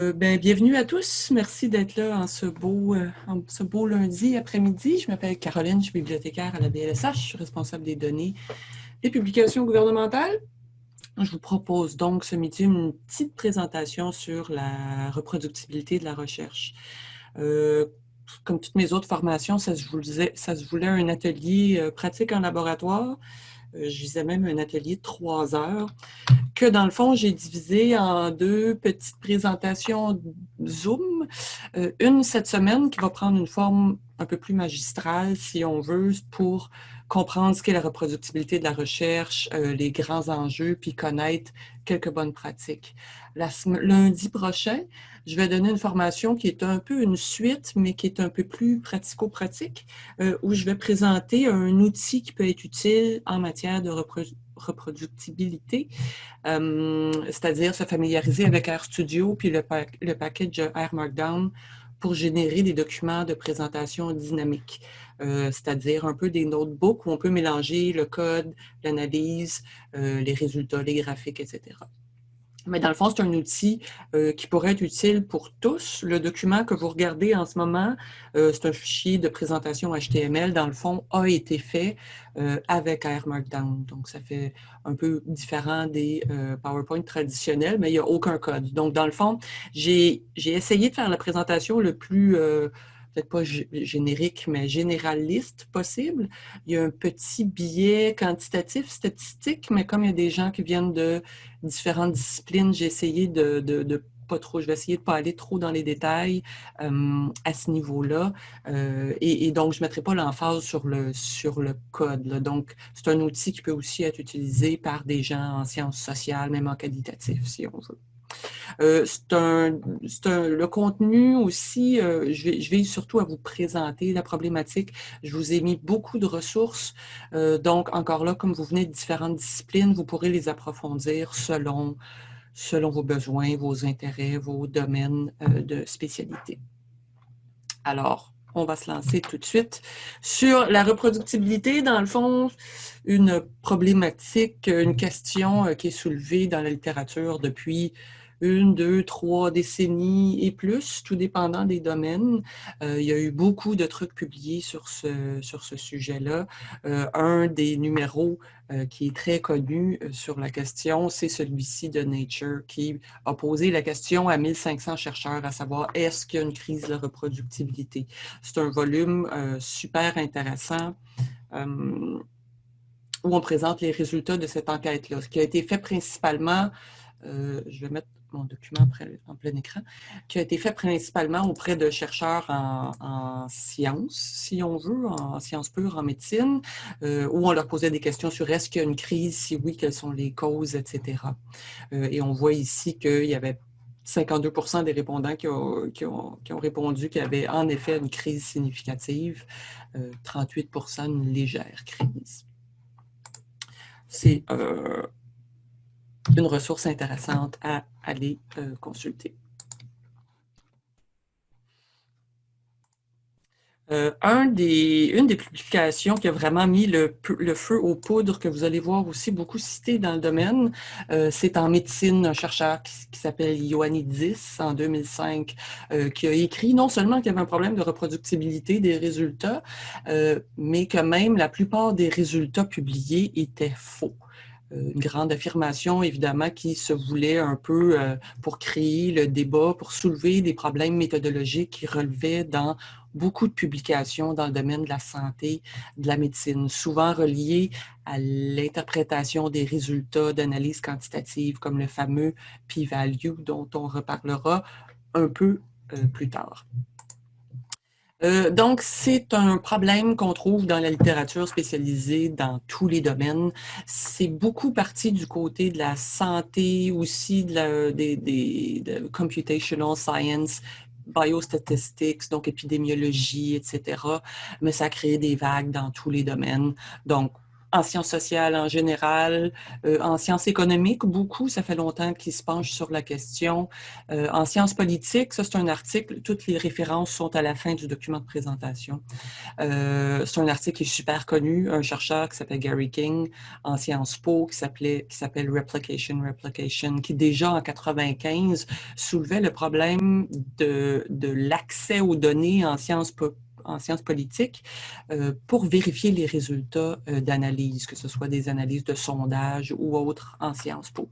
Euh, ben, bienvenue à tous. Merci d'être là en ce beau, euh, lundi après-midi. Je m'appelle Caroline, je suis bibliothécaire à la DLSH, je suis responsable des données des publications gouvernementales. Je vous propose donc ce midi une petite présentation sur la reproductibilité de la recherche. Euh, comme toutes mes autres formations, ça se voulait, ça se voulait un atelier pratique en laboratoire. je visais même un atelier de trois heures que dans le fond, j'ai divisé en deux petites présentations Zoom. Euh, une cette semaine qui va prendre une forme un peu plus magistrale, si on veut, pour comprendre ce qu'est la reproductibilité de la recherche, euh, les grands enjeux, puis connaître quelques bonnes pratiques. Lundi prochain, je vais donner une formation qui est un peu une suite, mais qui est un peu plus pratico-pratique, euh, où je vais présenter un outil qui peut être utile en matière de reproduction reproductibilité, euh, c'est-à-dire se familiariser avec RStudio puis le, le package R Markdown pour générer des documents de présentation dynamique, euh, c'est-à-dire un peu des notebooks où on peut mélanger le code, l'analyse, euh, les résultats, les graphiques, etc. Mais dans le fond, c'est un outil euh, qui pourrait être utile pour tous. Le document que vous regardez en ce moment, euh, c'est un fichier de présentation HTML, dans le fond, a été fait euh, avec R Markdown. Donc, ça fait un peu différent des PowerPoint traditionnels, mais il n'y a aucun code. Donc, dans le fond, j'ai essayé de faire la présentation le plus peut-être pas générique, mais généraliste possible. Il y a un petit biais quantitatif, statistique, mais comme il y a des gens qui viennent de différentes disciplines, j'ai essayé de, pas trop, je vais essayer de ne pas aller trop dans les détails euh, à ce niveau-là. Euh, et, donc, je ne mettrai pas l'emphase sur le, sur le code. Donc, c'est un outil qui peut aussi être utilisé par des gens en sciences sociales, même en qualitatif, si on veut. Euh, c'est un, le contenu aussi, euh, je, vais, surtout à vous présenter la problématique. Je vous ai mis beaucoup de ressources. Euh, donc, encore là, comme vous venez de différentes disciplines, vous pourrez les approfondir selon, selon vos besoins, vos intérêts, vos domaines de spécialité. Alors, on va se lancer tout de suite sur la reproductibilité. Dans le fond, une problématique, une question qui est soulevée dans la littérature depuis une, deux, trois décennies et plus, tout dépendant des domaines. Euh, il y a eu beaucoup de trucs publiés sur ce, sur ce sujet-là. Euh, un des numéros euh, qui est très connu sur la question, c'est celui-ci de Nature, qui a posé la question à 1500 chercheurs, à savoir est-ce qu'il y a une crise de reproductibilité? C'est un volume super intéressant où on présente les résultats de cette enquête-là, ce qui a été fait principalement, je vais mettre mon document en plein écran, qui a été fait principalement auprès de chercheurs en, sciences, si on veut, en sciences pures, en médecine, euh, où on leur posait des questions sur est-ce qu'il y a une crise, si oui, quelles sont les causes, etc. Euh, et on voit ici qu'il y avait 52 des répondants qui ont, qui ont, répondu qu'il y avait en effet une crise significative, 38% euh, une légère crise. C'est une ressource intéressante à aller euh, consulter. Euh, un des, une des publications qui a vraiment mis le, feu aux poudres, que vous allez voir aussi beaucoup cité dans le domaine, euh, c'est en médecine, un chercheur qui, s'appelle Ioannidis en 2005, qui a écrit non seulement qu'il y avait un problème de reproductibilité des résultats, mais que même la plupart des résultats publiés étaient faux. Euh, une grande affirmation, évidemment, qui se voulait un peu euh, pour créer le débat, pour soulever des problèmes méthodologiques qui relevaient dans beaucoup de publications dans le domaine de la santé, de la médecine, souvent reliés à l'interprétation des résultats d'analyse quantitative, comme le fameux p-value dont on reparlera un peu euh, plus tard. Euh, donc, c'est un problème qu'on trouve dans la littérature spécialisée dans tous les domaines. C'est beaucoup parti du côté de la santé, aussi de la, des, de computational science, biostatistics, donc épidémiologie, etc. Mais ça crée des vagues dans tous les domaines. Donc, en sciences sociales en général, euh, en sciences économiques, beaucoup, ça fait longtemps qu'ils se penchent sur la question. Euh, en sciences politiques, ça c'est un article, toutes les références sont à la fin du document de présentation. Euh, c'est un article qui est super connu, un chercheur qui s'appelle Gary King en Sciences Po, qui s'appelle Replication, Replication, qui déjà en 95 soulevait le problème de, de l'accès aux données en sciences en sciences politiques euh, pour vérifier les résultats euh, d'analyse, que ce soit des analyses de sondage ou autres en sciences po.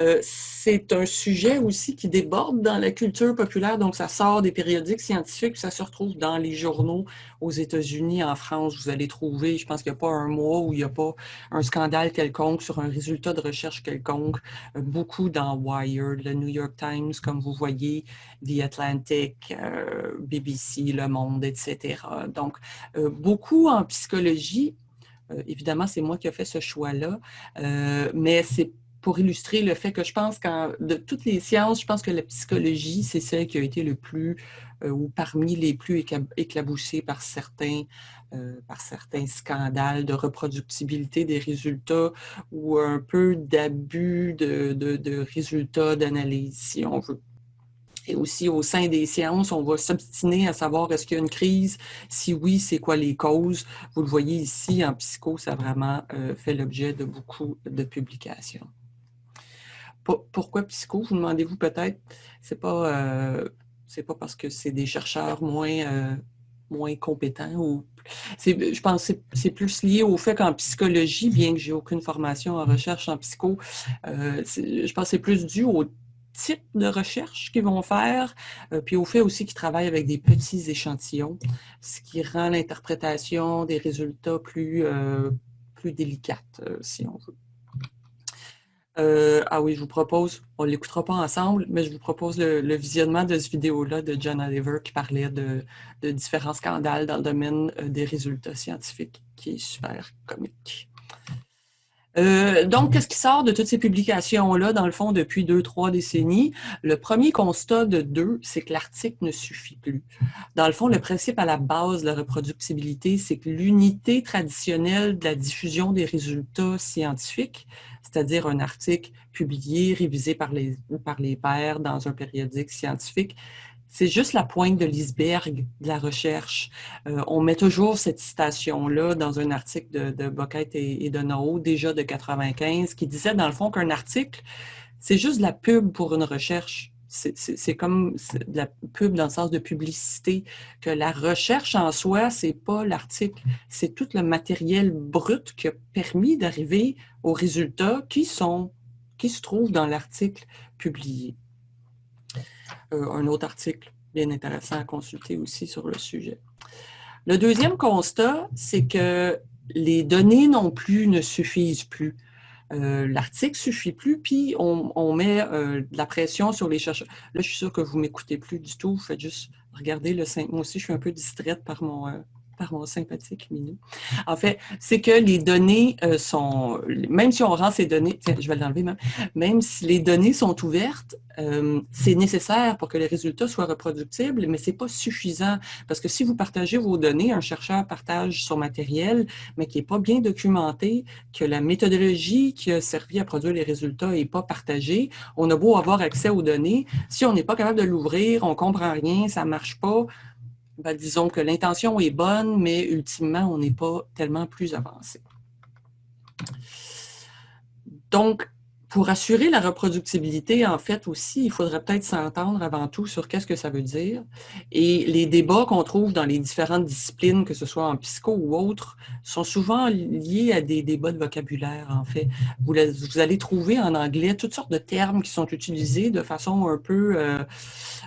Euh, c'est un sujet aussi qui déborde dans la culture populaire, donc ça sort des périodiques scientifiques, ça se retrouve dans les journaux aux États-Unis, en France, vous allez trouver, je pense qu'il n'y a pas un mois où il n'y a pas un scandale quelconque sur un résultat de recherche quelconque, euh, beaucoup dans Wired, le New York Times, comme vous voyez, The Atlantic, euh, BBC, Le Monde, etc. Donc, beaucoup en psychologie, évidemment, c'est moi qui ai fait ce choix-là, mais c'est pour illustrer le fait que je pense que de toutes les sciences, je pense que la psychologie, c'est celle qui a été le plus, euh, ou parmi les plus éclaboussées par certains, euh, par certains scandales de reproductibilité des résultats ou un peu d'abus de, résultats d'analyse, si on veut. Et aussi, au sein des sciences, on va s'obstiner à savoir est-ce qu'il y a une crise? Si oui, c'est quoi les causes? Vous le voyez ici, en psycho, ça a vraiment euh, fait l'objet de beaucoup de publications pourquoi psycho, vous demandez-vous peut-être? C'est pas, euh, pas parce que c'est des chercheurs moins, euh, moins compétents ou je pense que c'est plus lié au fait qu'en psychologie, bien que j'ai aucune formation en recherche en psycho, euh, je pense que c'est plus dû au type de recherche qu'ils vont faire, puis au fait aussi qu'ils travaillent avec des petits échantillons, ce qui rend l'interprétation des résultats plus, plus délicate, si on veut. Euh, ah oui, je vous propose, on ne l'écoutera pas ensemble, mais je vous propose le, visionnement de cette vidéo-là de John Oliver qui parlait de, différents scandales dans le domaine euh, des résultats scientifiques, qui est super comique. Euh, donc, qu'est-ce qui sort de toutes ces publications-là, dans le fond, depuis deux, trois décennies? Le premier constat de deux, c'est que l'article ne suffit plus. Dans le fond, le principe à la base de la reproductibilité, c'est que l'unité traditionnelle de la diffusion des résultats scientifiques, c'est-à-dire un article publié, révisé par les, par les pairs dans un périodique scientifique, c'est juste la pointe de l'iceberg de la recherche. Euh, on met toujours cette citation-là dans un article de, de et, de Nao, déjà de 95, qui disait dans le fond qu'un article, c'est juste la pub pour une recherche. C'est comme la pub dans le sens de publicité, que la recherche en soi, c'est pas l'article, c'est tout le matériel brut qui a permis d'arriver aux résultats qui, sont, qui se trouvent dans l'article publié. Euh, un autre article bien intéressant à consulter aussi sur le sujet. Le deuxième constat, c'est que les données non plus ne suffisent plus. Euh, l'article ne suffit plus, puis on, met euh, de la pression sur les chercheurs. Là, je suis sûre que vous ne m'écoutez plus du tout. Vous faites juste regarder le 5. Moi aussi, je suis un peu distraite par mon, par mon sympathique Minou. En fait, c'est que les données euh, sont, même si on rend ces données, tiens, je vais l'enlever même, même si les données sont ouvertes, euh, c'est nécessaire pour que les résultats soient reproductibles, mais ce n'est pas suffisant. Parce que si vous partagez vos données, un chercheur partage son matériel, mais qui n'est pas bien documenté, que la méthodologie qui a servi à produire les résultats n'est pas partagée, on a beau avoir accès aux données, si on n'est pas capable de l'ouvrir, on ne comprend rien, ça ne marche pas, ben, disons que l'intention est bonne, mais ultimement, on n'est pas tellement plus avancé. Donc, pour assurer la reproductibilité, en fait, aussi, il faudrait peut-être s'entendre avant tout sur qu'est-ce que ça veut dire. Et les débats qu'on trouve dans les différentes disciplines, que ce soit en psycho ou autres, sont souvent liés à des débats de vocabulaire, en fait. Vous, allez trouver en anglais toutes sortes de termes qui sont utilisés de façon un peu, euh,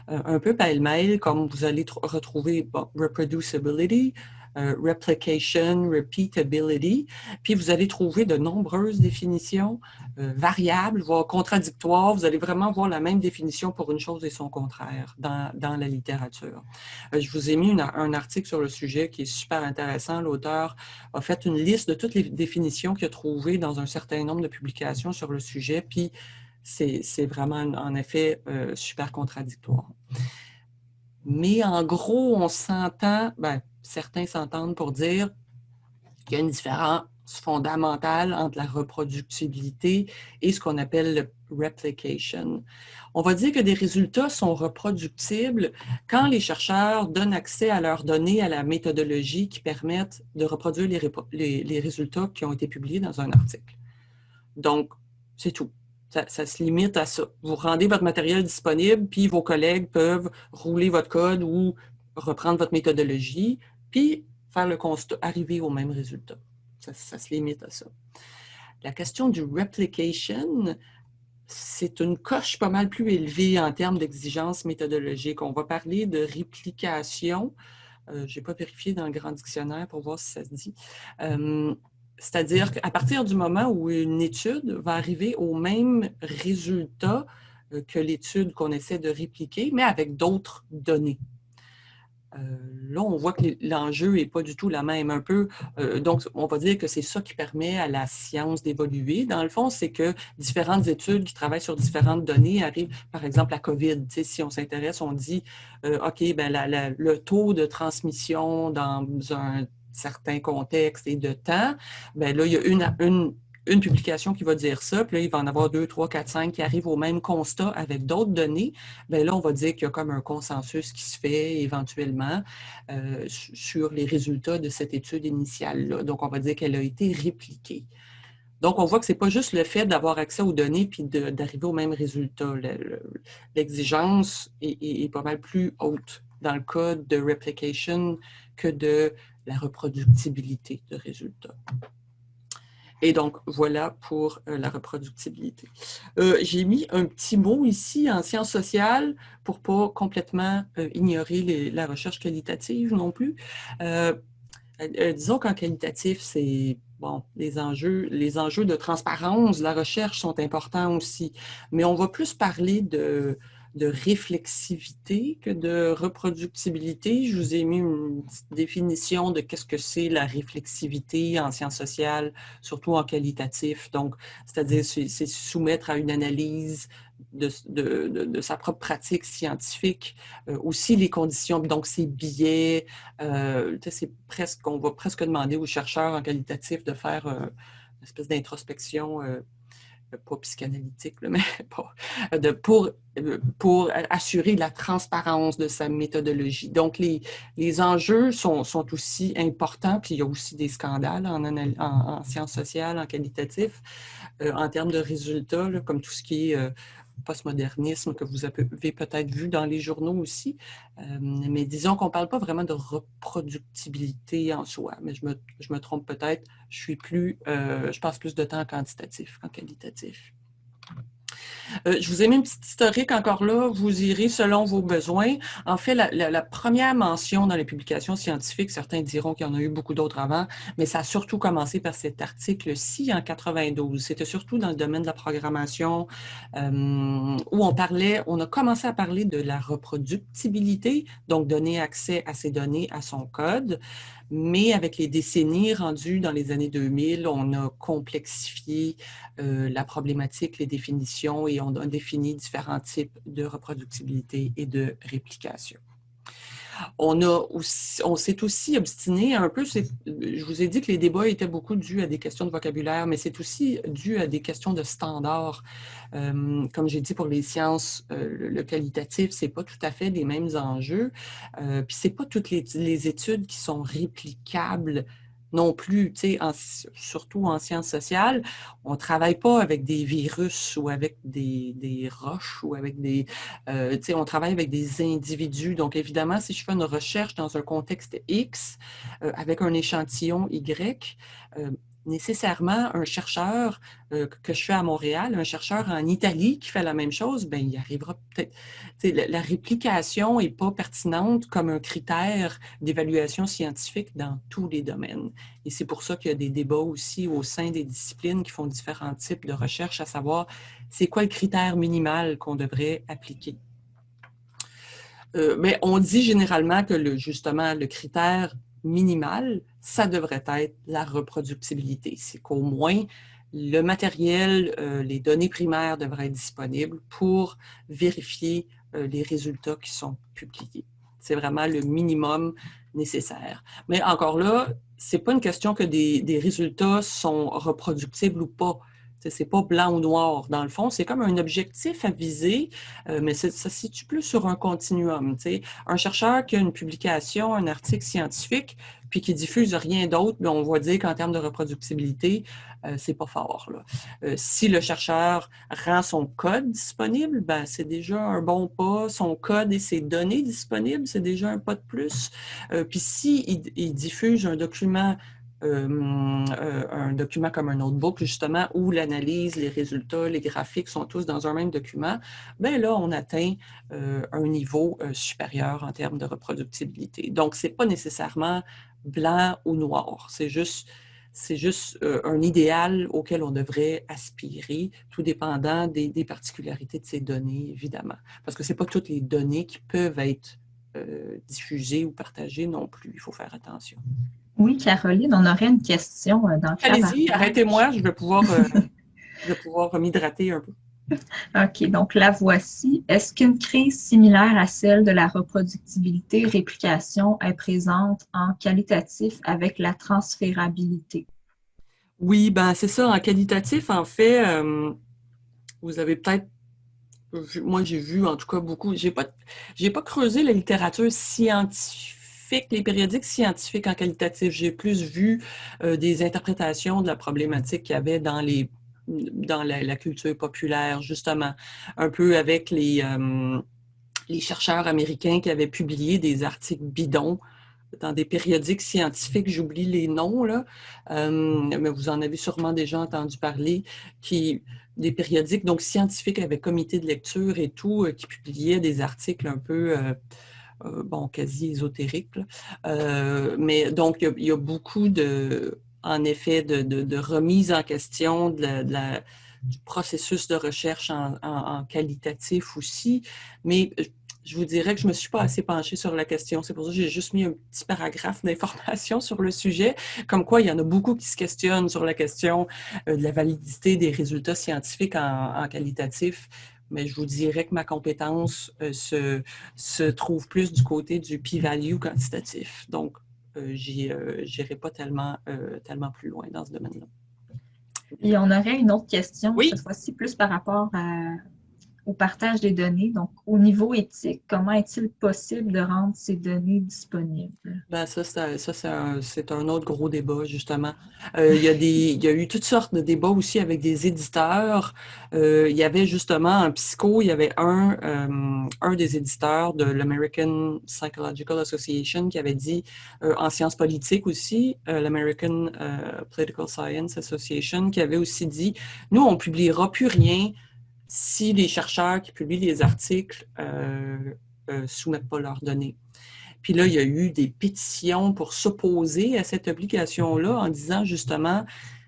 un peu pêle-mêle, comme vous allez retrouver reproducibility, euh, replication, repeatability. Puis vous allez trouver de nombreuses définitions euh, variables, voire contradictoires. Vous allez vraiment voir la même définition pour une chose et son contraire dans, dans la littérature. Euh, je vous ai mis un article sur le sujet qui est super intéressant. L'auteur a fait une liste de toutes les définitions qu'il a trouvées dans un certain nombre de publications sur le sujet, puis c'est vraiment en effet super contradictoire. Mais en gros, on s'entend, ben, certains s'entendent pour dire Il y a une différence fondamentale entre la reproductibilité et ce qu'on appelle le replication. On va dire que des résultats sont reproductibles quand les chercheurs donnent accès à leurs données, à la méthodologie qui permettent de reproduire les, les, résultats qui ont été publiés dans un article. Donc, c'est tout. Ça, se limite à ça. Vous rendez votre matériel disponible, puis vos collègues peuvent rouler votre code ou reprendre votre méthodologie, puis faire le constat, arriver au même résultat. Ça, se limite à ça. La question du replication, c'est une coche pas mal plus élevée en termes d'exigences méthodologiques. On va parler de réplication. Euh, je n'ai pas vérifié dans le grand dictionnaire pour voir si ça se dit. Euh, c'est-à-dire qu'à partir du moment où une étude va arriver au même résultat euh, que l'étude qu'on essaie de répliquer, mais avec d'autres données. Euh, là, on voit que l'enjeu n'est pas du tout la même un peu. Euh, donc, on va dire que c'est ça qui permet à la science d'évoluer. Dans le fond, c'est que différentes études qui travaillent sur différentes données arrivent, par exemple, la COVID. si on s'intéresse, on dit, OK, ben, le taux de transmission dans un certain contexte et de temps, ben là, il y a une, une une publication qui va dire ça, puis là, il va en avoir deux, trois, quatre, cinq qui arrivent au même constat avec d'autres données, bien là, on va dire qu'il y a comme un consensus qui se fait éventuellement euh, sur les résultats de cette étude initiale-là. Donc, on va dire qu'elle a été répliquée. Donc, on voit que ce n'est pas juste le fait d'avoir accès aux données puis d'arriver au même résultat. L'exigence est, pas mal plus haute dans le cas de replication que de la reproductibilité de résultats. Et donc, voilà pour euh, la reproductibilité. Euh, j'ai mis un petit mot ici en sciences sociales pour ne pas complètement euh, ignorer la recherche qualitative non plus. disons qu'en qualitatif, c'est bon, les enjeux, les enjeux de transparence, la recherche sont importants aussi, mais on va plus parler de, de réflexivité que de reproductibilité. Je vous ai mis une définition de qu'est-ce que c'est la réflexivité en sciences sociales, surtout en qualitatif. Donc, c'est-à-dire, c'est soumettre à une analyse de, de, sa propre pratique scientifique, euh, aussi les conditions, donc ses biais. Euh, c'est presque, on va presque demander aux chercheurs en qualitatif de faire euh, une espèce d'introspection pas psychanalytique, mais de, pour, pour assurer la transparence de sa méthodologie. Donc, les, les enjeux sont, sont aussi importants, puis il y a aussi des scandales en, en, sciences sociales, en qualitatif, euh, en termes de résultats, comme tout ce qui est euh, postmodernisme que vous avez peut-être vu dans les journaux aussi. Euh, mais disons qu'on ne parle pas vraiment de reproductibilité en soi, mais je me, je me trompe peut-être. Je suis plus, euh, je passe plus de temps en quantitatif qu'en qualitatif. Euh, je vous ai mis une petite historique encore là, vous irez selon vos besoins. En fait, la, première mention dans les publications scientifiques, certains diront qu'il y en a eu beaucoup d'autres avant, mais ça a surtout commencé par cet article-ci en 92. C'était surtout dans le domaine de la programmation euh, où on parlait, on a commencé à parler de la reproductibilité, donc donner accès à ces données à son code. Mais avec les décennies rendues dans les années 2000, on a complexifié euh, la problématique, les définitions et on a défini différents types de reproductibilité et de réplication. On, on s'est aussi obstiné un peu, je vous ai dit que les débats étaient beaucoup dus à des questions de vocabulaire, mais c'est aussi dû à des questions de standards. Euh, comme j'ai dit pour les sciences, euh, le qualitatif, c'est pas tout à fait les mêmes enjeux. Euh, puis c'est pas toutes les, études qui sont réplicables non plus, surtout en sciences sociales, on ne travaille pas avec des virus ou avec des, roches ou avec des... Euh, on travaille avec des individus. Donc, évidemment, si je fais une recherche dans un contexte X euh, avec un échantillon Y, euh, nécessairement un chercheur euh, que je fais à Montréal, un chercheur en Italie qui fait la même chose, ben il arrivera peut-être. La, réplication n'est pas pertinente comme un critère d'évaluation scientifique dans tous les domaines. Et c'est pour ça qu'il y a des débats aussi au sein des disciplines qui font différents types de recherches, à savoir c'est quoi le critère minimal qu'on devrait appliquer? Euh, mais on dit généralement que le, justement le critère minimal, ça devrait être la reproductibilité. C'est qu'au moins, le matériel, euh, les données primaires devraient être disponibles pour vérifier euh, les résultats qui sont publiés. C'est vraiment le minimum nécessaire. Mais encore là, c'est pas une question que des, des résultats sont reproductibles ou pas. C'est pas blanc ou noir, dans le fond. C'est comme un objectif à viser, euh, mais ça se situe plus sur un continuum. Un chercheur qui a une publication, un article scientifique, puis qui diffuse rien d'autre, ben, on va dire qu'en termes de reproductibilité, euh, c'est pas fort. Euh, si le chercheur rend son code disponible, ben, c'est déjà un bon pas. Son code et ses données disponibles, c'est déjà un pas de plus. puis s'il il diffuse un document euh, euh, un document comme un notebook, justement, où l'analyse, les résultats, les graphiques sont tous dans un même document, bien là, on atteint euh, un niveau supérieur en termes de reproductibilité. Donc, ce n'est pas nécessairement blanc ou noir, c'est juste, c'est juste un idéal auquel on devrait aspirer, tout dépendant des particularités de ces données, évidemment. Parce que ce n'est pas toutes les données qui peuvent être diffusées ou partagées non plus, il faut faire attention. Oui, Caroline, on aurait une question euh, dans le. Allez-y, arrêtez-moi, je vais pouvoir, euh, pouvoir m'hydrater un peu. OK, donc la voici. Est-ce qu'une crise similaire à celle de la reproductibilité réplication est présente en qualitatif avec la transférabilité? Oui, ben c'est ça. En qualitatif, en fait, euh, vous avez peut-être moi j'ai vu en tout cas beaucoup, j'ai pas j'ai pas creusé la littérature scientifique les périodiques scientifiques en qualitatif. J'ai plus vu euh, des interprétations de la problématique qu'il y avait dans les dans la, culture populaire, justement, un peu avec les, euh, les chercheurs américains qui avaient publié des articles bidons dans des périodiques scientifiques, j'oublie les noms, là, euh, mais vous en avez sûrement déjà entendu parler, qui, des périodiques donc scientifiques avec comité de lecture et tout, qui publiaient des articles un peu bon, quasi ésotérique. Euh, mais donc, il y, a, beaucoup de, en effet, de, remise en question du processus de recherche en, qualitatif aussi. Mais je vous dirais que je ne me suis pas assez penchée sur la question. C'est pour ça que j'ai juste mis un petit paragraphe d'information sur le sujet, comme quoi il y en a beaucoup qui se questionnent sur la question euh, de la validité des résultats scientifiques en qualitatif mais je vous dirais que ma compétence euh, se, se, trouve plus du côté du p-value quantitatif. Donc, euh, je euh, n'irai pas tellement, tellement plus loin dans ce domaine-là. Et on aurait une autre question, cette fois-ci plus par rapport à, au partage des données. Donc, au niveau éthique, comment est-il possible de rendre ces données disponibles? Ben ça, c'est un, autre gros débat, justement. Euh, il, y a eu toutes sortes de débats aussi avec des éditeurs. Euh, il y avait justement en psycho, il y avait un, euh, un des éditeurs de l'American Psychological Association qui avait dit, en sciences politiques aussi, l'American Political Science Association, qui avait aussi dit, nous, on publiera plus rien si les chercheurs qui publient les articles ne euh, euh, soumettent pas leurs données. Puis là, il y a eu des pétitions pour s'opposer à cette obligation-là en disant justement,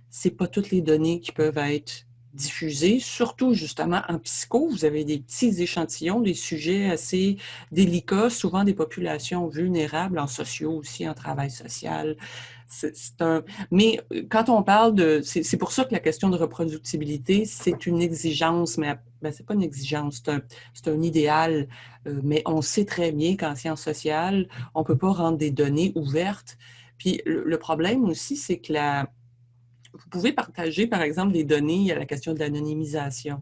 c'est pas toutes les données qui peuvent être diffusées, surtout justement en psycho. Vous avez des petits échantillons, des sujets assez délicats, souvent des populations vulnérables en sociaux aussi, en travail social, Mais euh, quand on parle de... C'est pour ça que la question de reproductibilité, c'est une exigence, mais ben, c'est pas une exigence, c'est un, idéal. Euh, mais on sait très bien qu'en sciences sociales, on peut pas rendre des données ouvertes. Puis le, problème aussi, c'est que la... Vous pouvez partager, par exemple, des données à la question de l'anonymisation.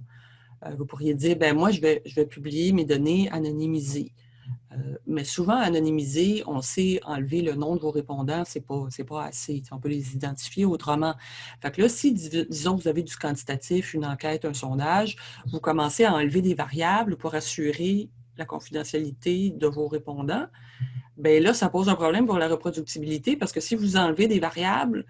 Euh, vous pourriez dire, ben moi, je vais publier mes données anonymisées. Euh, mais souvent, anonymisé, on sait enlever le nom de vos répondants, ce n'est pas, pas assez. On peut les identifier autrement. Fait que là, si, disons, vous avez du quantitatif, une enquête, un sondage, vous commencez à enlever des variables pour assurer la confidentialité de vos répondants, bien là, ça pose un problème pour la reproductibilité parce que si vous enlevez des variables,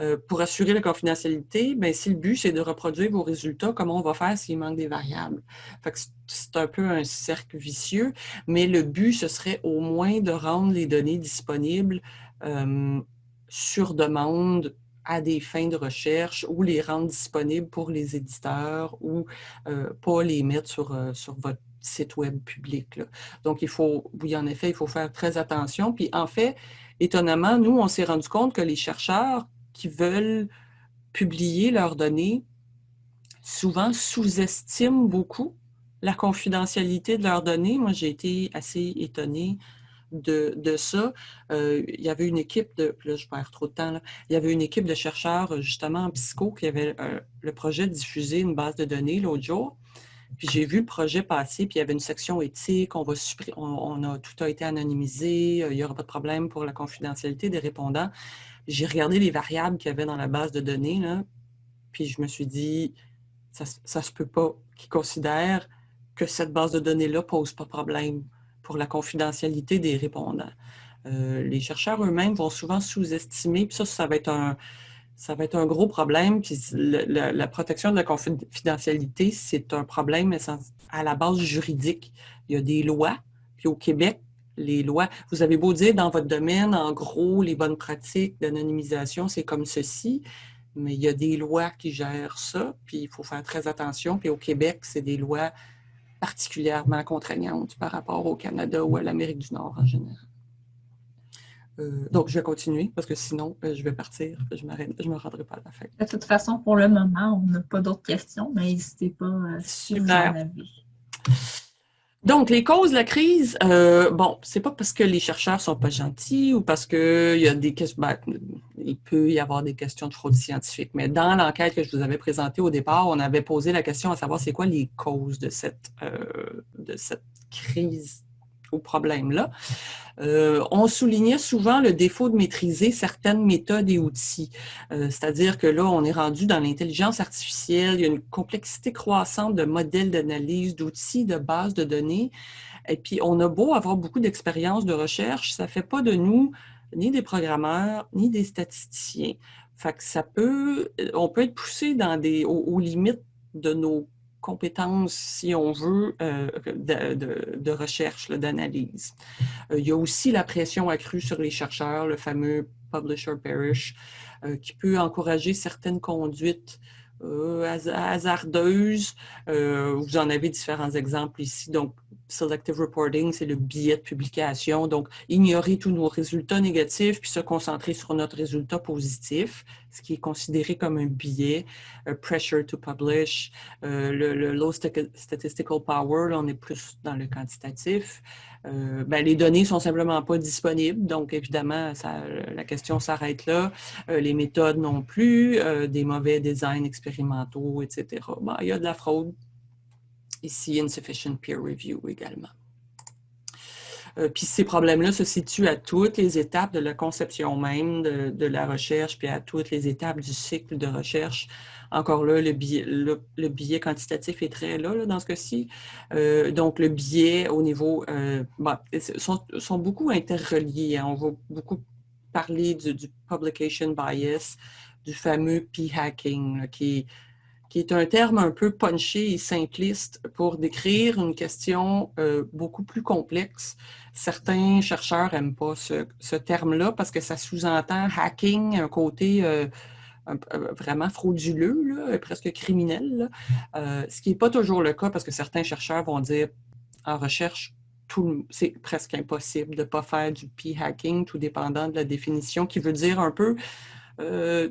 euh, pour assurer la confidentialité, bien, si le but, c'est de reproduire vos résultats, comment on va faire s'il manque des variables? c'est un peu un cercle vicieux, mais le but, ce serait au moins de rendre les données disponibles euh, sur demande à des fins de recherche ou les rendre disponibles pour les éditeurs ou euh, pas les mettre sur, sur votre site web public. Donc, il faut, oui, en effet, il faut faire très attention. Puis, en fait, étonnamment, nous, on s'est rendu compte que les chercheurs qui veulent publier leurs données souvent sous-estiment beaucoup la confidentialité de leurs données. Moi, j'ai été assez étonnée de, ça. il y avait une équipe de, là je perds trop de temps, il y avait une équipe de chercheurs justement en psycho qui avait le projet de diffuser une base de données l'autre jour. Puis j'ai vu le projet passer, puis il y avait une section éthique, on, va on, a, tout a été anonymisé, il n'y aura pas de problème pour la confidentialité des répondants. J'ai regardé les variables qu'il y avait dans la base de données, puis je me suis dit, ça ne se peut pas qu'ils considèrent que cette base de données-là pose pas de problème pour la confidentialité des répondants. Euh, les chercheurs eux-mêmes vont souvent sous-estimer, puis ça, ça va être un, ça va être un gros problème. Puis la, protection de la confidentialité, c'est un problème à la base juridique. Il y a des lois, puis au Québec, les lois, vous avez beau dire dans votre domaine, en gros, les bonnes pratiques d'anonymisation, c'est comme ceci, mais il y a des lois qui gèrent ça, puis il faut faire très attention. Puis au Québec, c'est des lois particulièrement contraignantes par rapport au Canada ou à l'Amérique du Nord en général. Euh, donc, je vais continuer parce que sinon, euh, je vais partir. Je ne me rendrai pas à la fin. De toute façon, pour le moment, on n'a pas d'autres questions, mais n'hésitez pas à Super. Donc, les causes de la crise, euh, bon, c'est pas parce que les chercheurs sont pas gentils ou parce qu'il y a des questions, ben, il peut y avoir des questions de fraude scientifique, mais dans l'enquête que je vous avais présentée au départ, on avait posé la question à savoir c'est quoi les causes de cette, euh, de cette crise ou problème-là. Euh, on soulignait souvent le défaut de maîtriser certaines méthodes et outils. Euh, c'est-à-dire que là, on est rendu dans l'intelligence artificielle, il y a une complexité croissante de modèles d'analyse, d'outils, de bases de données. Et puis, on a beau avoir beaucoup d'expérience de recherche, ça ne fait pas de nous ni des programmeurs, ni des statisticiens. Ça peut, on peut être poussé dans aux limites de nos compétences, si on veut, euh, de, recherche, d'analyse. Euh, il y a aussi la pression accrue sur les chercheurs, le fameux publisher perish, euh, qui peut encourager certaines conduites hasardeuses. vous en avez différents exemples ici. Donc, selective reporting, c'est le biais de publication. Donc, ignorer tous nos résultats négatifs puis se concentrer sur notre résultat positif, ce qui est considéré comme un biais. pressure to publish, euh, le, low statistical power, là, on est plus dans le quantitatif. Euh, ben, les données sont simplement pas disponibles, donc évidemment, ça, la question s'arrête là. Euh, les méthodes non plus, des mauvais designs expérimentaux, etc. Ben, il y a de la fraude, Ici, insufficient peer review également. Euh, puis ces problèmes-là se situent à toutes les étapes de la conception même de, la recherche, puis à toutes les étapes du cycle de recherche. Encore là, le biais, quantitatif est très là, dans ce cas-ci. Euh, donc, le biais au niveau... Euh, sont, sont, beaucoup interreliés. Hein. On va beaucoup parler du, du publication bias, du fameux p-hacking, qui est qui est un terme un peu punché et simpliste pour décrire une question euh, beaucoup plus complexe. Certains chercheurs n'aiment pas ce, terme-là parce que ça sous-entend hacking, un côté euh, vraiment frauduleux, presque criminel, euh, ce qui n'est pas toujours le cas parce que certains chercheurs vont dire en recherche, c'est presque impossible de ne pas faire du p-hacking, tout dépendant de la définition, qui veut dire un peu euh,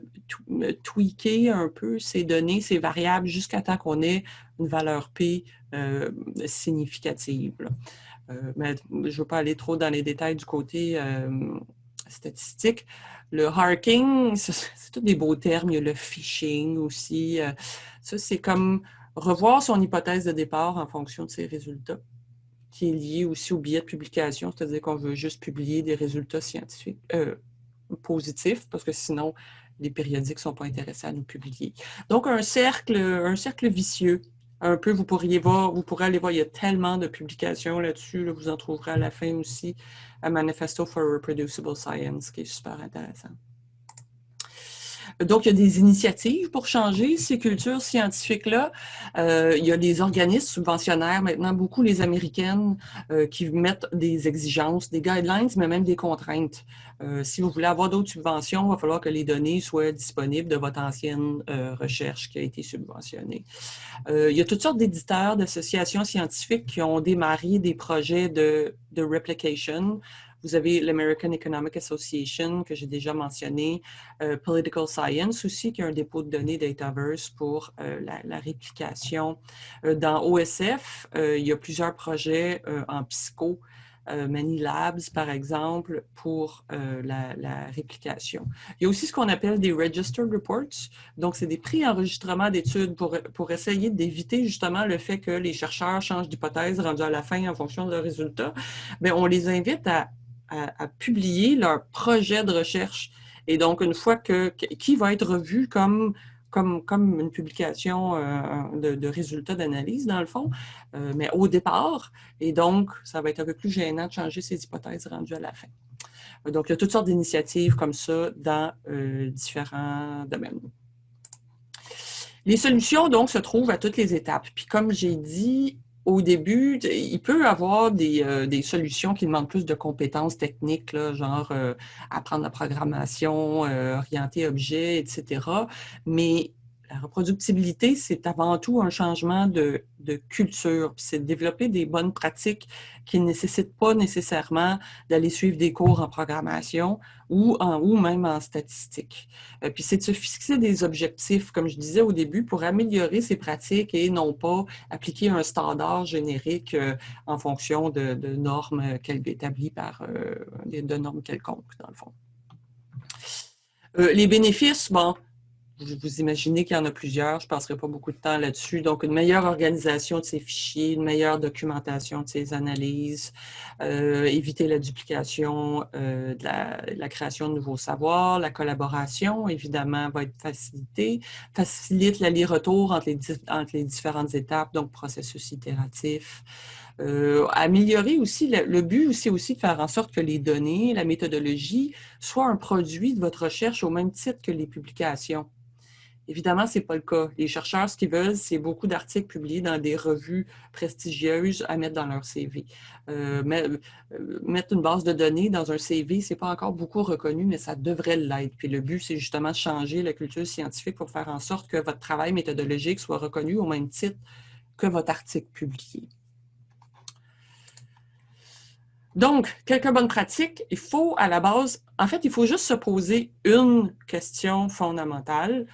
tweaker un peu ces données, ces variables, jusqu'à temps qu'on ait une valeur P euh, significative. Euh, mais je ne veux pas aller trop dans les détails du côté statistique. Le harking, c'est tous des beaux termes. Il y a le phishing aussi. ça, c'est comme revoir son hypothèse de départ en fonction de ses résultats qui est lié aussi au biais de publication, c'est-à-dire qu'on veut juste publier des résultats scientifiques, positif, parce que sinon, les périodiques ne sont pas intéressés à nous publier. Donc, un cercle, un cercle vicieux. Un peu, vous pourriez voir, vous pourrez aller voir, il y a tellement de publications là-dessus, vous en trouverez à la fin aussi, un Manifesto for Reproducible Science, qui est super intéressant. Donc, il y a des initiatives pour changer ces cultures scientifiques-là. Euh, il y a des organismes subventionnaires, maintenant beaucoup les américaines, euh, qui mettent des exigences, des guidelines, mais même des contraintes. Euh, si vous voulez avoir d'autres subventions, il va falloir que les données soient disponibles de votre ancienne recherche qui a été subventionnée. il y a toutes sortes d'éditeurs, d'associations scientifiques qui ont démarré des projets de, de replication, vous avez l'American Economic Association, que j'ai déjà mentionné, euh, Political Science aussi, qui est un dépôt de données Dataverse pour euh, la, réplication. Euh, dans OSF, il y a plusieurs projets en psycho Many Labs, par exemple, pour la, réplication. Il y a aussi ce qu'on appelle des Registered Reports. Donc, c'est des pré-enregistrements d'études pour, pour essayer d'éviter justement le fait que les chercheurs changent d'hypothèse rendue à la fin en fonction de leurs résultats. Mais on les invite à, à, publier leur projet de recherche. Et donc, une fois que, qui va être revu comme comme, comme une publication euh, de, résultats d'analyse, dans le fond, euh, mais au départ. Et donc, ça va être un peu plus gênant de changer ces hypothèses rendues à la fin. Donc, il y a toutes sortes d'initiatives comme ça dans euh, différents domaines. Les solutions, donc, se trouvent à toutes les étapes. Puis, comme j'ai dit, au début, il peut avoir euh, des, solutions qui demandent plus de compétences techniques, genre euh, apprendre la programmation, euh, orienter objet, etc. Mais la reproductibilité, c'est avant tout un changement de, culture. C'est de développer des bonnes pratiques qui ne nécessitent pas nécessairement d'aller suivre des cours en programmation ou, en, ou même en statistique. Euh, puis c'est de se fixer des objectifs, comme je disais au début, pour améliorer ces pratiques et non pas appliquer un standard générique euh, en fonction de, normes établies par euh, normes quelconques, dans le fond. les bénéfices, bon, vous imaginez qu'il y en a plusieurs, je ne passerai pas beaucoup de temps là-dessus. Donc, une meilleure organisation de ces fichiers, une meilleure documentation de ces analyses, euh, éviter la duplication euh, de, la, création de nouveaux savoirs, la collaboration, évidemment, va être facilitée, facilite l'aller-retour entre les, différentes étapes, donc processus itératif. Euh, améliorer aussi, le, le but, c'est aussi de faire en sorte que les données, la méthodologie, soient un produit de votre recherche au même titre que les publications. Évidemment, ce n'est pas le cas. Les chercheurs, ce qu'ils veulent, c'est beaucoup d'articles publiés dans des revues prestigieuses à mettre dans leur CV. Euh, euh, mettre une base de données dans un CV, ce n'est pas encore beaucoup reconnu, mais ça devrait l'être. Puis le but, c'est justement de changer la culture scientifique pour faire en sorte que votre travail méthodologique soit reconnu au même titre que votre article publié. Donc, quelques bonnes pratiques. Il faut, à la base, en fait, il faut juste se poser une question fondamentale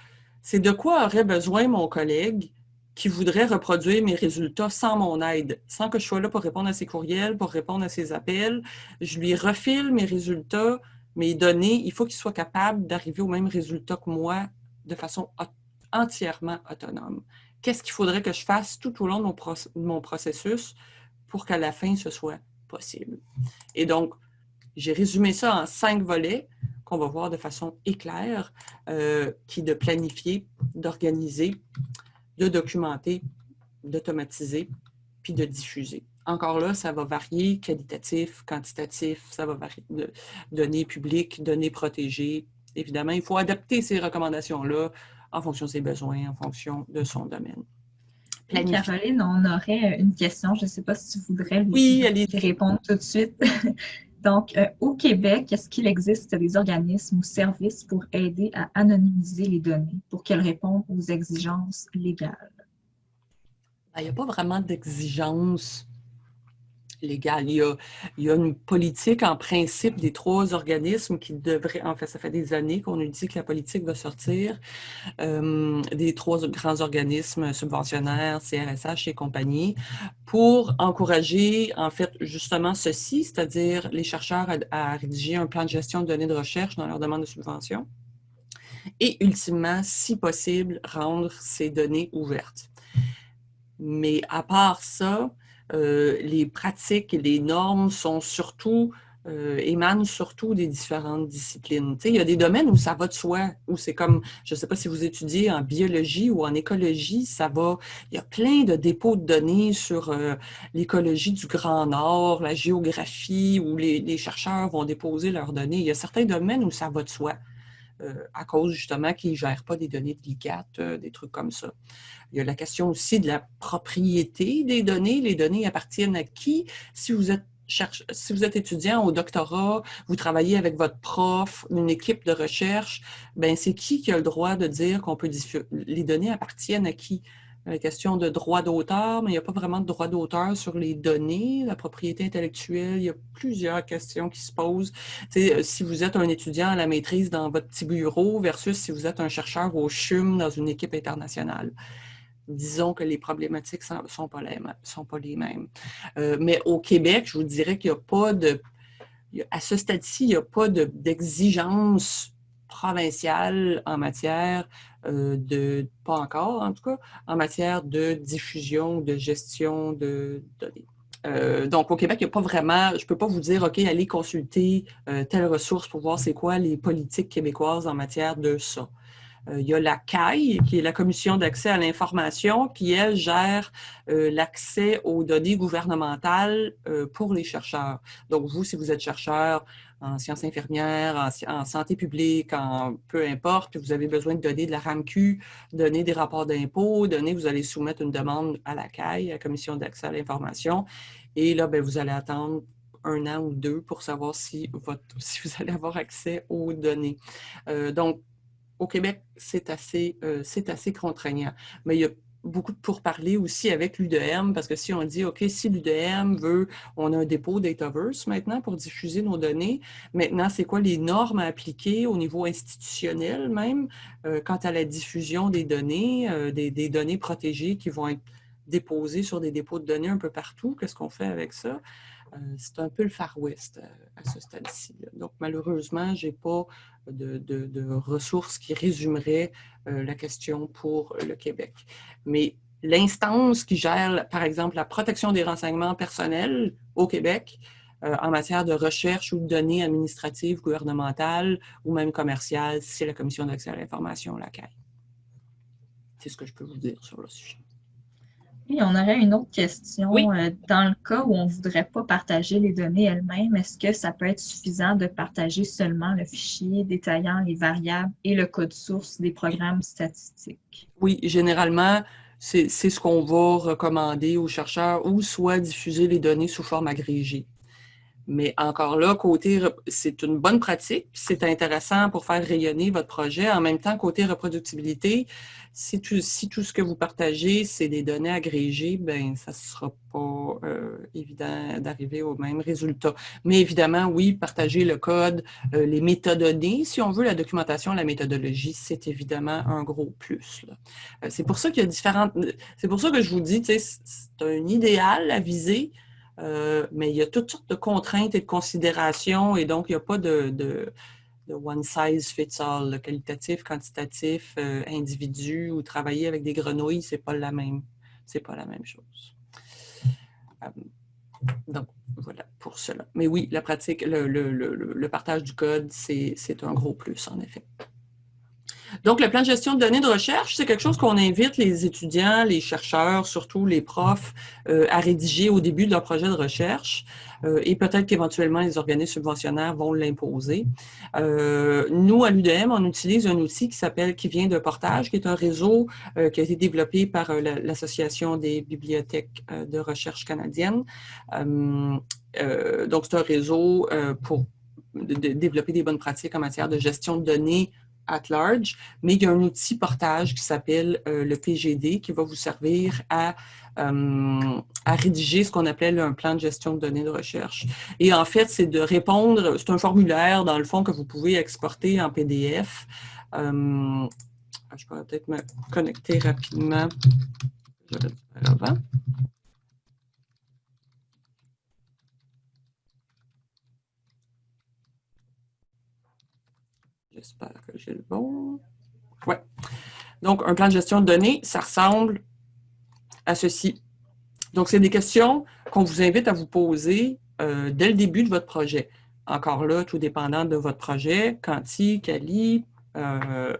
c'est de quoi aurait besoin mon collègue qui voudrait reproduire mes résultats sans mon aide, sans que je sois là pour répondre à ses courriels, pour répondre à ses appels. Je lui refile mes résultats, mes données. Il faut qu'il soit capable d'arriver au même résultat que moi de façon entièrement autonome. Qu'est-ce qu'il faudrait que je fasse tout au long de mon, processus pour qu'à la fin, ce soit possible? Et donc, j'ai résumé ça en cinq volets qu'on va voir de façon éclair, euh, qui est de planifier, d'organiser, de documenter, d'automatiser, puis de diffuser. Encore là, ça va varier, qualitatif, quantitatif, ça va varier de données publiques, données protégées. Évidemment, il faut adapter ces recommandations-là en fonction de ses besoins, en fonction de son domaine. Caroline, on aurait une question. Je ne sais pas si tu voudrais lui répondre tout de suite. Donc, euh, au Québec, est-ce qu'il existe des organismes ou services pour aider à anonymiser les données pour qu'elles répondent aux exigences légales? Ben, il n'y a pas vraiment d'exigences légal. Il y, a, une politique en principe des trois organismes qui devraient, en fait, ça fait des années qu'on nous dit que la politique va sortir, euh, des trois grands organismes subventionnaires, CRSH et compagnie, pour encourager, en fait, justement ceci, c'est-à-dire les chercheurs à, rédiger un plan de gestion de données de recherche dans leur demande de subvention et ultimement, si possible, rendre ces données ouvertes. Mais à part ça, euh, les pratiques et les normes sont surtout, euh, émanent surtout des différentes disciplines. il y a des domaines où ça va de soi, où c'est comme, je ne sais pas si vous étudiez en biologie ou en écologie, ça va, il y a plein de dépôts de données sur euh, l'écologie du Grand Nord, la géographie, où les, les, chercheurs vont déposer leurs données. Il y a certains domaines où ça va de soi. À cause justement qu'ils ne gèrent pas des données délicates, des trucs comme ça. Il y a la question aussi de la propriété des données. Les données appartiennent à qui? Si vous êtes si vous êtes étudiant au doctorat, vous travaillez avec votre prof, une équipe de recherche, ben c'est qui qui a le droit de dire qu'on peut diffuser? Les données appartiennent à qui? La question de droit d'auteur, mais il n'y a pas vraiment de droit d'auteur sur les données, la propriété intellectuelle, il y a plusieurs questions qui se posent. Si vous êtes un étudiant à la maîtrise dans votre petit bureau versus si vous êtes un chercheur au CHUM dans une équipe internationale disons que les problématiques ne sont, pas les, mêmes. Euh, mais au Québec, je vous dirais qu'il n'y a pas de... À ce stade-ci, il n'y a pas d'exigence provinciale en matière de, pas encore en tout cas, en matière de diffusion, de gestion de données. Euh, donc, au Québec, il n'y a pas vraiment, je ne peux pas vous dire, OK, allez consulter telle ressource pour voir c'est quoi les politiques québécoises en matière de ça. Euh, il y a la CAI, qui est la Commission d'accès à l'information, qui, elle, gère euh, l'accès aux données gouvernementales euh, pour les chercheurs. Donc, vous, si vous êtes chercheur en sciences infirmières, en, santé publique, en peu importe, vous avez besoin de donner de la RAMQ, donner des rapports d'impôts, donner, vous allez soumettre une demande à la CAI, la Commission d'accès à l'information, et là, ben, vous allez attendre un an ou deux pour savoir si vous allez avoir accès aux données. donc, au Québec, c'est assez, euh, assez contraignant. Mais il y a beaucoup de pourparlers aussi avec l'UDM, parce que si on dit, OK, si l'UDM veut, on a un dépôt Dataverse maintenant pour diffuser nos données. Maintenant, c'est quoi les normes à appliquer au niveau institutionnel même, euh, quant à la diffusion des données, euh, des, des, données protégées qui vont être déposées sur des dépôts de données un peu partout? Qu'est-ce qu'on fait avec ça? Euh, c'est un peu le Far West euh, à ce stade-ci. Donc, malheureusement, je n'ai pas de, ressources qui résumeraient euh, la question pour le Québec. Mais l'instance qui gère, par exemple, la protection des renseignements personnels au Québec, en matière de recherche ou de données administratives, gouvernementales ou même commerciales, c'est la Commission d'accès à l'information, la. C'est ce que je peux vous dire sur le sujet. Oui, on aurait une autre question. Euh, dans le cas où on ne voudrait pas partager les données elles-mêmes, est-ce que ça peut être suffisant de partager seulement le fichier détaillant les variables et le code source des programmes statistiques? Oui, généralement, c'est ce qu'on va recommander aux chercheurs ou soit diffuser les données sous forme agrégée. Mais encore là, côté, c'est une bonne pratique, c'est intéressant pour faire rayonner votre projet. En même temps, côté reproductibilité, si tout, si tout ce que vous partagez, c'est des données agrégées, ben ça ne sera pas euh, évident d'arriver au même résultat. Mais évidemment, oui, partager le code, euh, les métadonnées, si on veut, la documentation, la méthodologie, c'est évidemment un gros plus. Euh, c'est pour ça qu'il y a différentes... C'est pour ça que je vous dis, c'est un idéal à viser, euh, mais il y a toutes sortes de contraintes et de considérations et donc il n'y a pas de, one size fits all, le qualitatif, quantitatif, euh, individu ou travailler avec des grenouilles, c'est pas la même, c'est pas la même chose. Euh, donc, voilà pour cela. Mais oui, la pratique, le partage du code, c'est un gros plus, en effet. Donc, le plan de gestion de données de recherche, c'est quelque chose qu'on invite les étudiants, les chercheurs, surtout les profs, euh, à rédiger au début de leur projet de recherche. Euh, et peut-être qu'éventuellement, les organismes subventionnaires vont l'imposer. Euh, nous, à l'UDM, on utilise un outil qui s'appelle Qui vient de portage, qui est un réseau qui a été développé par l'Association des bibliothèques de recherche canadienne. donc, c'est un réseau pour développer des bonnes pratiques en matière de gestion de données at large, mais il y a un outil portage qui s'appelle euh, le PGD qui va vous servir à, euh, à rédiger ce qu'on appelle un plan de gestion de données de recherche. Et en fait, c'est de répondre, c'est un formulaire dans le fond que vous pouvez exporter en PDF. Euh, je pourrais peut-être me connecter rapidement. avant. J'espère que j'ai le bon. Ouais. Donc, un plan de gestion de données, ça ressemble à ceci. Donc, c'est des questions qu'on vous invite à vous poser euh, dès le début de votre projet. Encore là, tout dépendant de votre projet, quanti, quali, euh,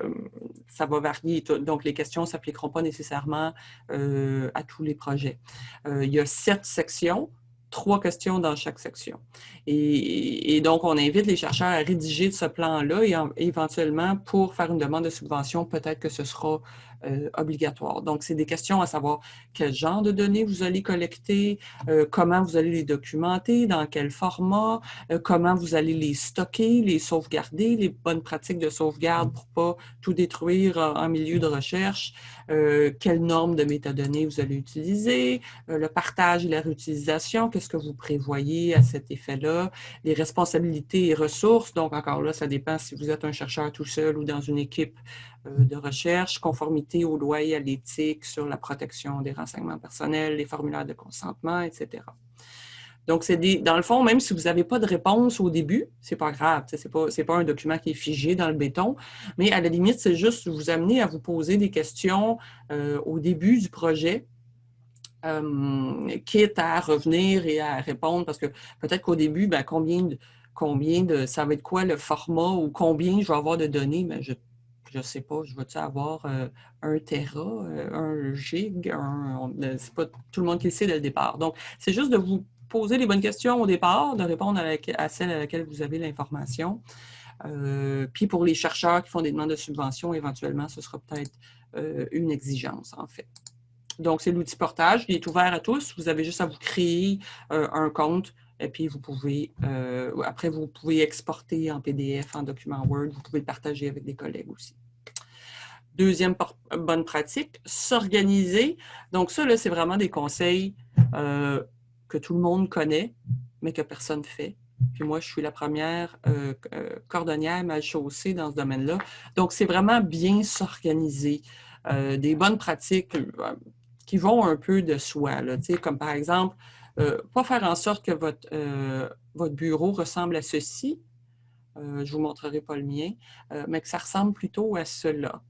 ça va varier. Donc, les questions ne s'appliqueront pas nécessairement euh, à tous les projets. il y a sept sections trois questions dans chaque section. Et, donc, on invite les chercheurs à rédiger ce plan-là et éventuellement, pour faire une demande de subvention, peut-être que ce sera euh, obligatoire. Donc, c'est des questions à savoir quel genre de données vous allez collecter, euh, comment vous allez les documenter, dans quel format, euh, comment vous allez les stocker, les sauvegarder, les bonnes pratiques de sauvegarde pour pas tout détruire en milieu de recherche, quelles normes de métadonnées vous allez utiliser, le partage et la réutilisation, qu'est-ce que vous prévoyez à cet effet-là, les responsabilités et ressources. Donc, encore là, ça dépend si vous êtes un chercheur tout seul ou dans une équipe de recherche, conformité aux lois et à l'éthique sur la protection des renseignements personnels, les formulaires de consentement, etc. Donc, c'est dans le fond, même si vous n'avez pas de réponse au début, c'est pas grave, ce n'est pas, pas un document qui est figé dans le béton, mais à la limite, c'est juste vous amener à vous poser des questions euh, au début du projet, euh, quitte à revenir et à répondre, parce que peut-être qu'au début, ben, combien, de, combien de, ça va être quoi le format ou combien je vais avoir de données, ben, je je ne sais pas, je vais-tu avoir euh, un Tera, un gig, un, c'est pas tout le monde qui le sait dès le départ. Donc, c'est juste de vous poser les bonnes questions au départ, de répondre à, celles à laquelle vous avez l'information. Euh, puis pour les chercheurs qui font des demandes de subvention, éventuellement, ce sera peut-être euh, une exigence, en fait. Donc, c'est l'outil portage. Il est ouvert à tous. Vous avez juste à vous créer euh, un compte et puis vous pouvez, après, vous pouvez exporter en PDF, en document Word. Vous pouvez le partager avec des collègues aussi. Deuxième bonne pratique, s'organiser. Donc ça, c'est vraiment des conseils que tout le monde connaît, mais que personne ne fait. Puis moi, je suis la première euh, euh, cordonnière mal chaussée dans ce domaine-là. Donc, c'est vraiment bien s'organiser. Euh, des bonnes pratiques qui vont un peu de soi, comme par exemple, pas faire en sorte que votre, votre bureau ressemble à ceci. je ne vous montrerai pas le mien, mais que ça ressemble plutôt à cela.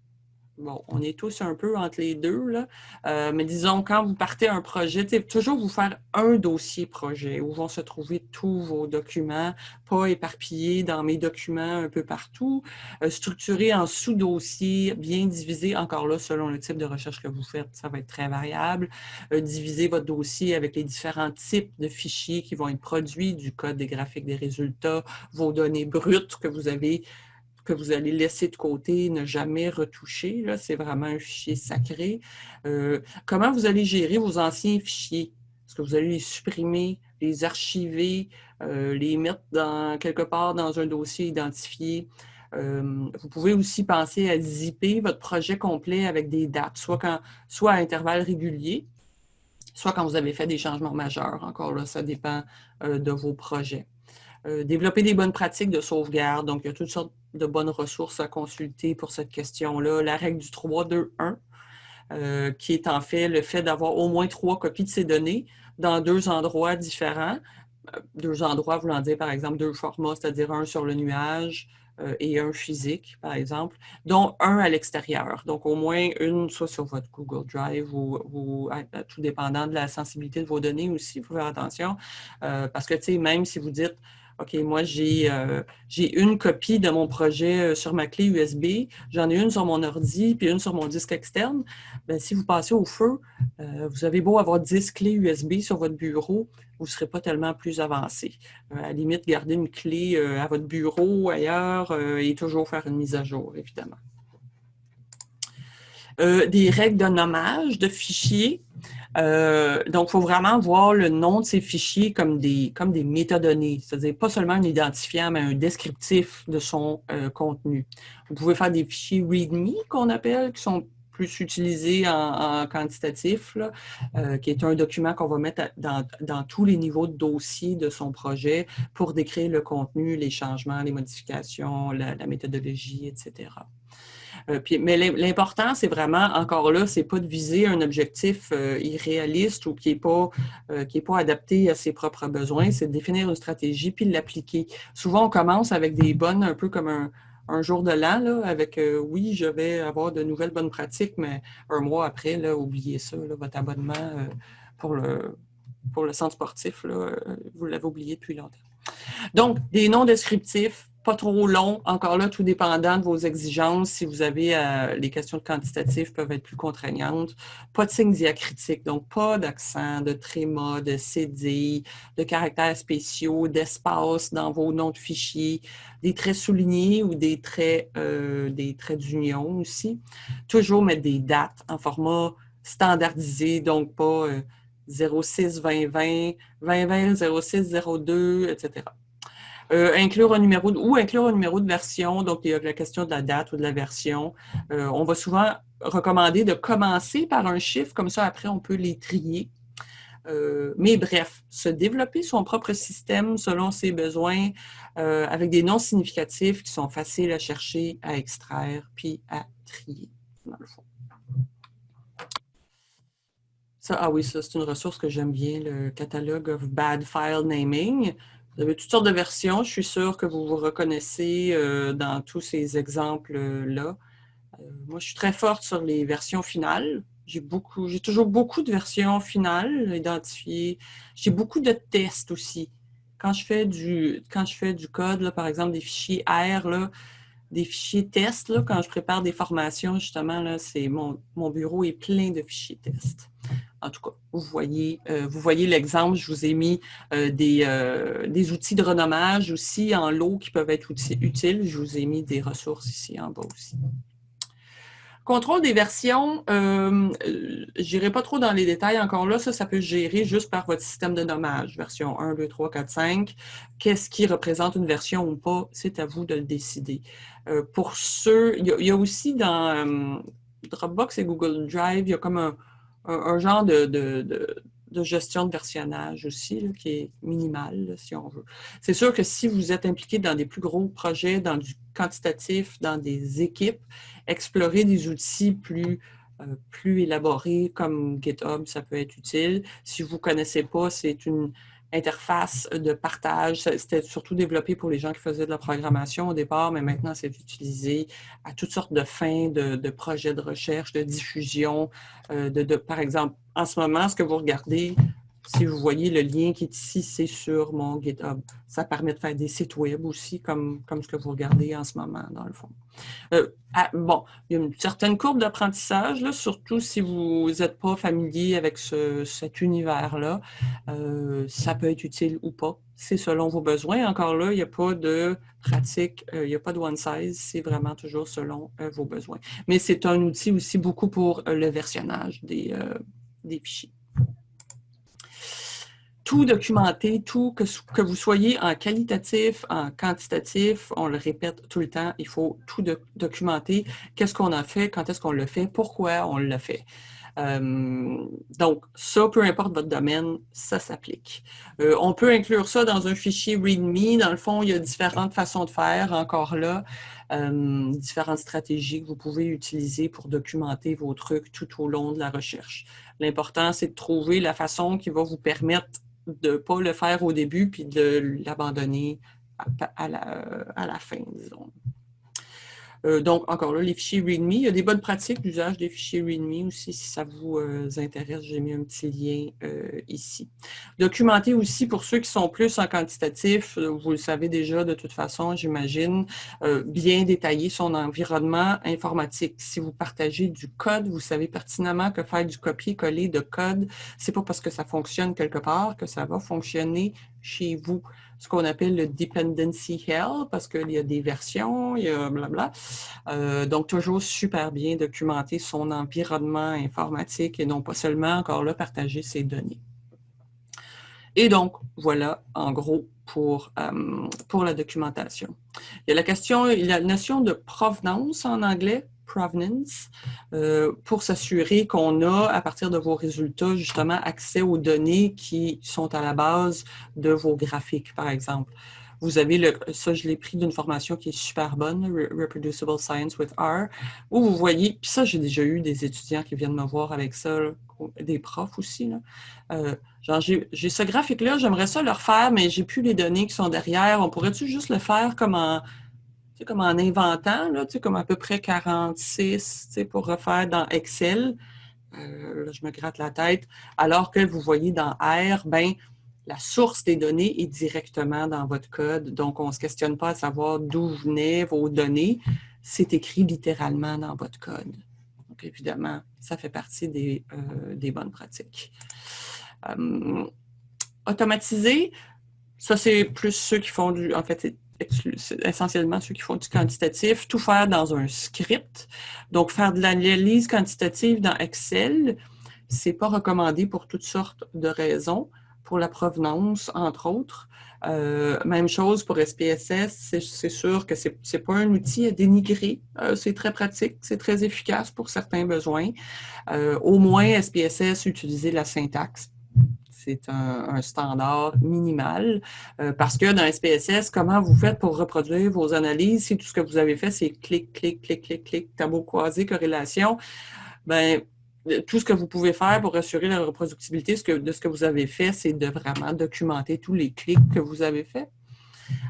Bon, on est tous un peu entre les deux, là. Euh, mais disons, quand vous partez un projet, toujours vous faire un dossier projet où vont se trouver tous vos documents, pas éparpillés dans mes documents un peu partout, euh, structuré en sous-dossiers, bien divisé, encore là, selon le type de recherche que vous faites, ça va être très variable. Euh, diviser votre dossier avec les différents types de fichiers qui vont être produits, du code des graphiques des résultats, vos données brutes que vous avez que vous allez laisser de côté, ne jamais retoucher. C'est vraiment un fichier sacré. Euh, comment vous allez gérer vos anciens fichiers? Est-ce que vous allez les supprimer, les archiver, euh, les mettre dans, quelque part dans un dossier identifié? Euh, vous pouvez aussi penser à zipper votre projet complet avec des dates, soit, quand, soit à intervalles réguliers, soit quand vous avez fait des changements majeurs. Encore là, ça dépend de vos projets. Développer des bonnes pratiques de sauvegarde. Donc, il y a toutes sortes de bonnes ressources à consulter pour cette question-là. La règle du 3-2-1, euh, qui est en fait le fait d'avoir au moins trois copies de ces données dans deux endroits différents. Euh, deux endroits voulant dire, par exemple, deux formats, c'est-à-dire un sur le nuage euh, et un physique, par exemple, dont un à l'extérieur. Donc, au moins une, soit sur votre Google Drive ou, tout dépendant de la sensibilité de vos données aussi, il faut faire attention. parce que, tu sais, même si vous dites OK, moi, euh, j'ai une copie de mon projet euh, sur ma clé USB, j'en ai une sur mon ordi, puis une sur mon disque externe. Bien, si vous passez au feu, euh, vous avez beau avoir 10 clés USB sur votre bureau, vous ne serez pas tellement plus avancé. à la limite, garder une clé à votre bureau, ailleurs, et toujours faire une mise à jour, évidemment. des règles de nommage de fichiers. Euh, donc, il faut vraiment voir le nom de ces fichiers comme des, comme des métadonnées, c'est-à-dire pas seulement un identifiant, mais un descriptif de son euh, contenu. Vous pouvez faire des fichiers README qu'on appelle, qui sont plus utilisés en, quantitatif, euh, qui est un document qu'on va mettre dans, dans, tous les niveaux de dossier de son projet pour décrire le contenu, les changements, les modifications, la méthodologie, etc. Euh, mais l'important, c'est vraiment, encore là, c'est pas de viser un objectif euh, irréaliste ou qui n'est pas, euh, pas adapté à ses propres besoins, c'est de définir une stratégie puis de l'appliquer. Souvent, on commence avec des bonnes, un peu comme un, jour de l'an, avec oui, je vais avoir de nouvelles bonnes pratiques, mais un mois après, là, oubliez ça, votre abonnement pour, le, pour le centre sportif, vous l'avez oublié depuis longtemps. Donc, des noms descriptifs, pas trop long. Encore là, tout dépendant de vos exigences. Si vous avez euh, les questions quantitatives peuvent être plus contraignantes. Pas de signes diacritiques, donc pas d'accent, de tréma, de cédille, de caractères spéciaux, d'espace dans vos noms de fichiers, des traits soulignés ou des traits, euh, des traits d'union aussi. Toujours mettre des dates en format standardisé, donc pas 06 2020, 2020 06 02, etc. Euh, inclure un numéro ou inclure un numéro de version, donc il y a la question de la date ou de la version. Euh, on va souvent recommander de commencer par un chiffre, comme ça après on peut les trier. mais bref, se développer son propre système selon ses besoins avec des noms significatifs qui sont faciles à chercher, à extraire, puis à trier, dans le fond. Ça, ah oui, ça, c'est une ressource que j'aime bien, le catalogue of bad file naming. Vous avez toutes sortes de versions. Je suis sûre que vous vous reconnaissez euh, dans tous ces exemples-là. Euh, moi, je suis très forte sur les versions finales. J'ai beaucoup, j'ai toujours beaucoup de versions finales identifiées. J'ai beaucoup de tests aussi. Quand je fais du, quand je fais du code, par exemple, des fichiers R, des fichiers tests, quand je prépare des formations, justement, mon, mon bureau est plein de fichiers tests. En tout cas, vous voyez, euh, voyez l'exemple, je vous ai mis euh, euh, des, outils de renommage aussi en lot qui peuvent être utiles. Je vous ai mis des ressources ici en bas aussi. Contrôle des versions, je n'irai pas trop dans les détails encore là, ça, ça peut gérer juste par votre système de nommage, version 1, 2, 3, 4, 5. Qu'est-ce qui représente une version ou pas, c'est à vous de le décider. pour ceux, il y, a, aussi dans Dropbox et Google Drive, il y a comme un, un, genre de, gestion de versionnage aussi, qui est minimal, si on veut. C'est sûr que si vous êtes impliqué dans des plus gros projets, dans du quantitatif, dans des équipes, explorer des outils plus, euh, plus élaborés comme GitHub, ça peut être utile. Si vous ne connaissez pas, c'est une interface de partage. C'était surtout développé pour les gens qui faisaient de la programmation au départ, mais maintenant, c'est utilisé à toutes sortes de fins de, projets de recherche, de diffusion. Euh, de, par exemple, en ce moment, ce que vous regardez, si vous voyez le lien qui est ici, c'est sur mon GitHub. Ça permet de faire des sites web aussi, comme, comme ce que vous regardez en ce moment, dans le fond. Euh, bon, il y a une certaine courbe d'apprentissage, surtout si vous n'êtes pas familier avec cet univers-là. Euh, ça peut être utile ou pas. C'est selon vos besoins. Encore là, il n'y a pas de pratique, euh, il n'y a pas de one size. C'est vraiment toujours selon vos besoins. Mais c'est un outil aussi beaucoup pour le versionnage des fichiers tout documenter, tout, que, que, vous soyez en qualitatif, en quantitatif, on le répète tout le temps, il faut tout documenter. Qu'est-ce qu'on a fait, quand est-ce qu'on le fait, pourquoi on le fait. Euh, donc, ça, peu importe votre domaine, ça s'applique. Euh, on peut inclure ça dans un fichier README. Dans le fond, il y a différentes façons de faire, encore là, euh, différentes stratégies que vous pouvez utiliser pour documenter vos trucs tout au long de la recherche. L'important, c'est de trouver la façon qui va vous permettre de ne pas le faire au début puis de l'abandonner à, la, à la fin, disons. Euh, donc, encore là, les fichiers README. Il y a des bonnes pratiques d'usage des fichiers README aussi, si ça vous euh, intéresse. J'ai mis un petit lien euh, ici. Documenter aussi pour ceux qui sont plus en quantitatif, vous le savez déjà de toute façon, j'imagine, bien détailler son environnement informatique. Si vous partagez du code, vous savez pertinemment que faire du copier-coller de code, c'est pas parce que ça fonctionne quelque part que ça va fonctionner chez vous ce qu'on appelle le dependency hell, parce qu'il y a des versions, il y a blabla. Euh, donc, toujours super bien documenter son environnement informatique et non pas seulement, encore là, partager ses données. Et donc, voilà, en gros, pour, euh, pour la documentation. Il y a la question, il y a la notion de provenance en anglais, provenance, euh, pour s'assurer qu'on a, à partir de vos résultats, justement, accès aux données qui sont à la base de vos graphiques, par exemple. Vous avez le, ça, je l'ai pris d'une formation qui est super bonne, Reproducible Science with R, où vous voyez, puis ça, j'ai déjà eu des étudiants qui viennent me voir avec ça, des profs aussi. Là. Euh, genre, j'ai ce graphique-là, j'aimerais ça le refaire, mais j'ai plus les données qui sont derrière. On pourrait-tu juste le faire comme en comme en inventant, là, comme à peu près 46 pour refaire dans Excel. Euh, là, je me gratte la tête. Alors que vous voyez dans R, ben, la source des données est directement dans votre code. Donc, on ne se questionne pas à savoir d'où venaient vos données. C'est écrit littéralement dans votre code. Donc, évidemment, ça fait partie des, euh, des bonnes pratiques. Euh, automatiser, ça, c'est plus ceux qui font du... En fait, essentiellement ceux qui font du quantitatif, tout faire dans un script. Donc, faire de l'analyse quantitative dans Excel, c'est pas recommandé pour toutes sortes de raisons, pour la provenance, entre autres. Euh, même chose pour SPSS, c'est sûr que c'est n'est pas un outil à dénigrer. Euh, c'est très pratique, c'est très efficace pour certains besoins. Euh, au moins, SPSS, utiliser la syntaxe c'est un, standard minimal. Euh, parce que dans SPSS, comment vous faites pour reproduire vos analyses? Si tout ce que vous avez fait, c'est clic, clic, clic, clic, clic, tableau croisé, corrélation? Ben, tout ce que vous pouvez faire pour assurer la reproductibilité de ce que vous avez fait, c'est de vraiment documenter tous les clics que vous avez faits.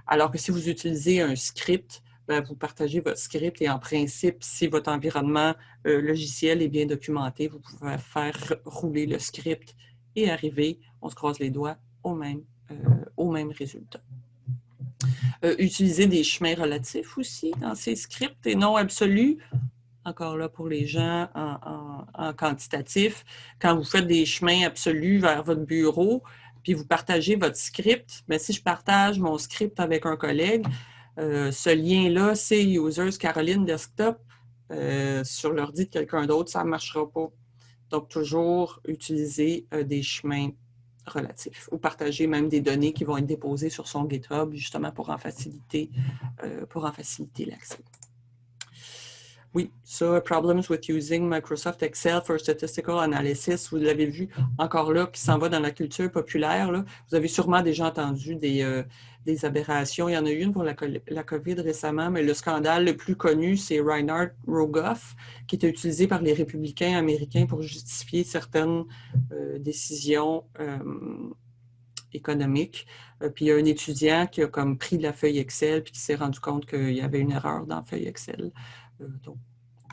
Alors que si vous utilisez un script, ben, vous partagez votre script et en principe, si votre environnement euh, logiciel est bien documenté, vous pouvez faire rouler le script et arriver, on se croise les doigts, au même, euh, au même résultat. Euh, utiliser des chemins relatifs aussi dans ces scripts et non absolus. Encore là pour les gens en, quantitatif. Quand vous faites des chemins absolus vers votre bureau, puis vous partagez votre script, mais si je partage mon script avec un collègue, euh, ce lien-là, c'est Users Caroline Desktop euh, sur l'ordi de quelqu'un d'autre, ça ne marchera pas. Donc, toujours utiliser euh, des chemins relatifs ou partager même des données qui vont être déposées sur son GitHub justement pour en faciliter, en faciliter l'accès. Oui, ça, Problems with using Microsoft Excel for Statistical Analysis, vous l'avez vu encore là, qui s'en va dans la culture populaire. Là. Vous avez sûrement déjà entendu des, euh, des, aberrations. Il y en a eu une pour la, COVID récemment, mais le scandale le plus connu, c'est Reinhard Rogoff, qui était utilisé par les républicains américains pour justifier certaines euh, décisions euh, économiques. puis il y a un étudiant qui a comme pris la feuille Excel puis qui s'est rendu compte qu'il y avait une erreur dans la feuille Excel. Euh, donc,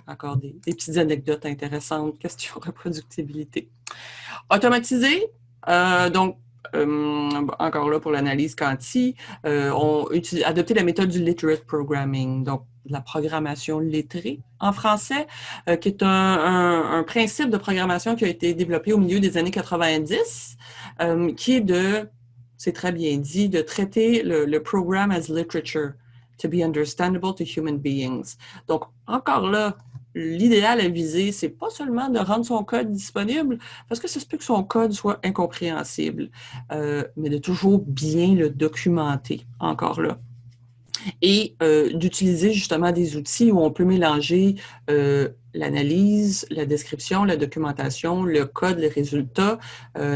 encore des, petites anecdotes intéressantes, question reproductibilité. Automatisé, euh, donc, euh, encore là pour l'analyse quanti, on a adopté la méthode du literate programming, donc la programmation lettrée en français, qui est un, principe de programmation qui a été développé au milieu des années 90, qui est de, c'est très bien dit, de traiter le, le programme as literature to be understandable to human beings. Donc, encore là, l'idéal à viser, c'est pas seulement de rendre son code disponible, parce que ça se peut que son code soit incompréhensible, euh, mais de toujours bien le documenter, encore là et euh, d'utiliser justement des outils où on peut mélanger euh, l'analyse, la description, la documentation, le code, les résultats.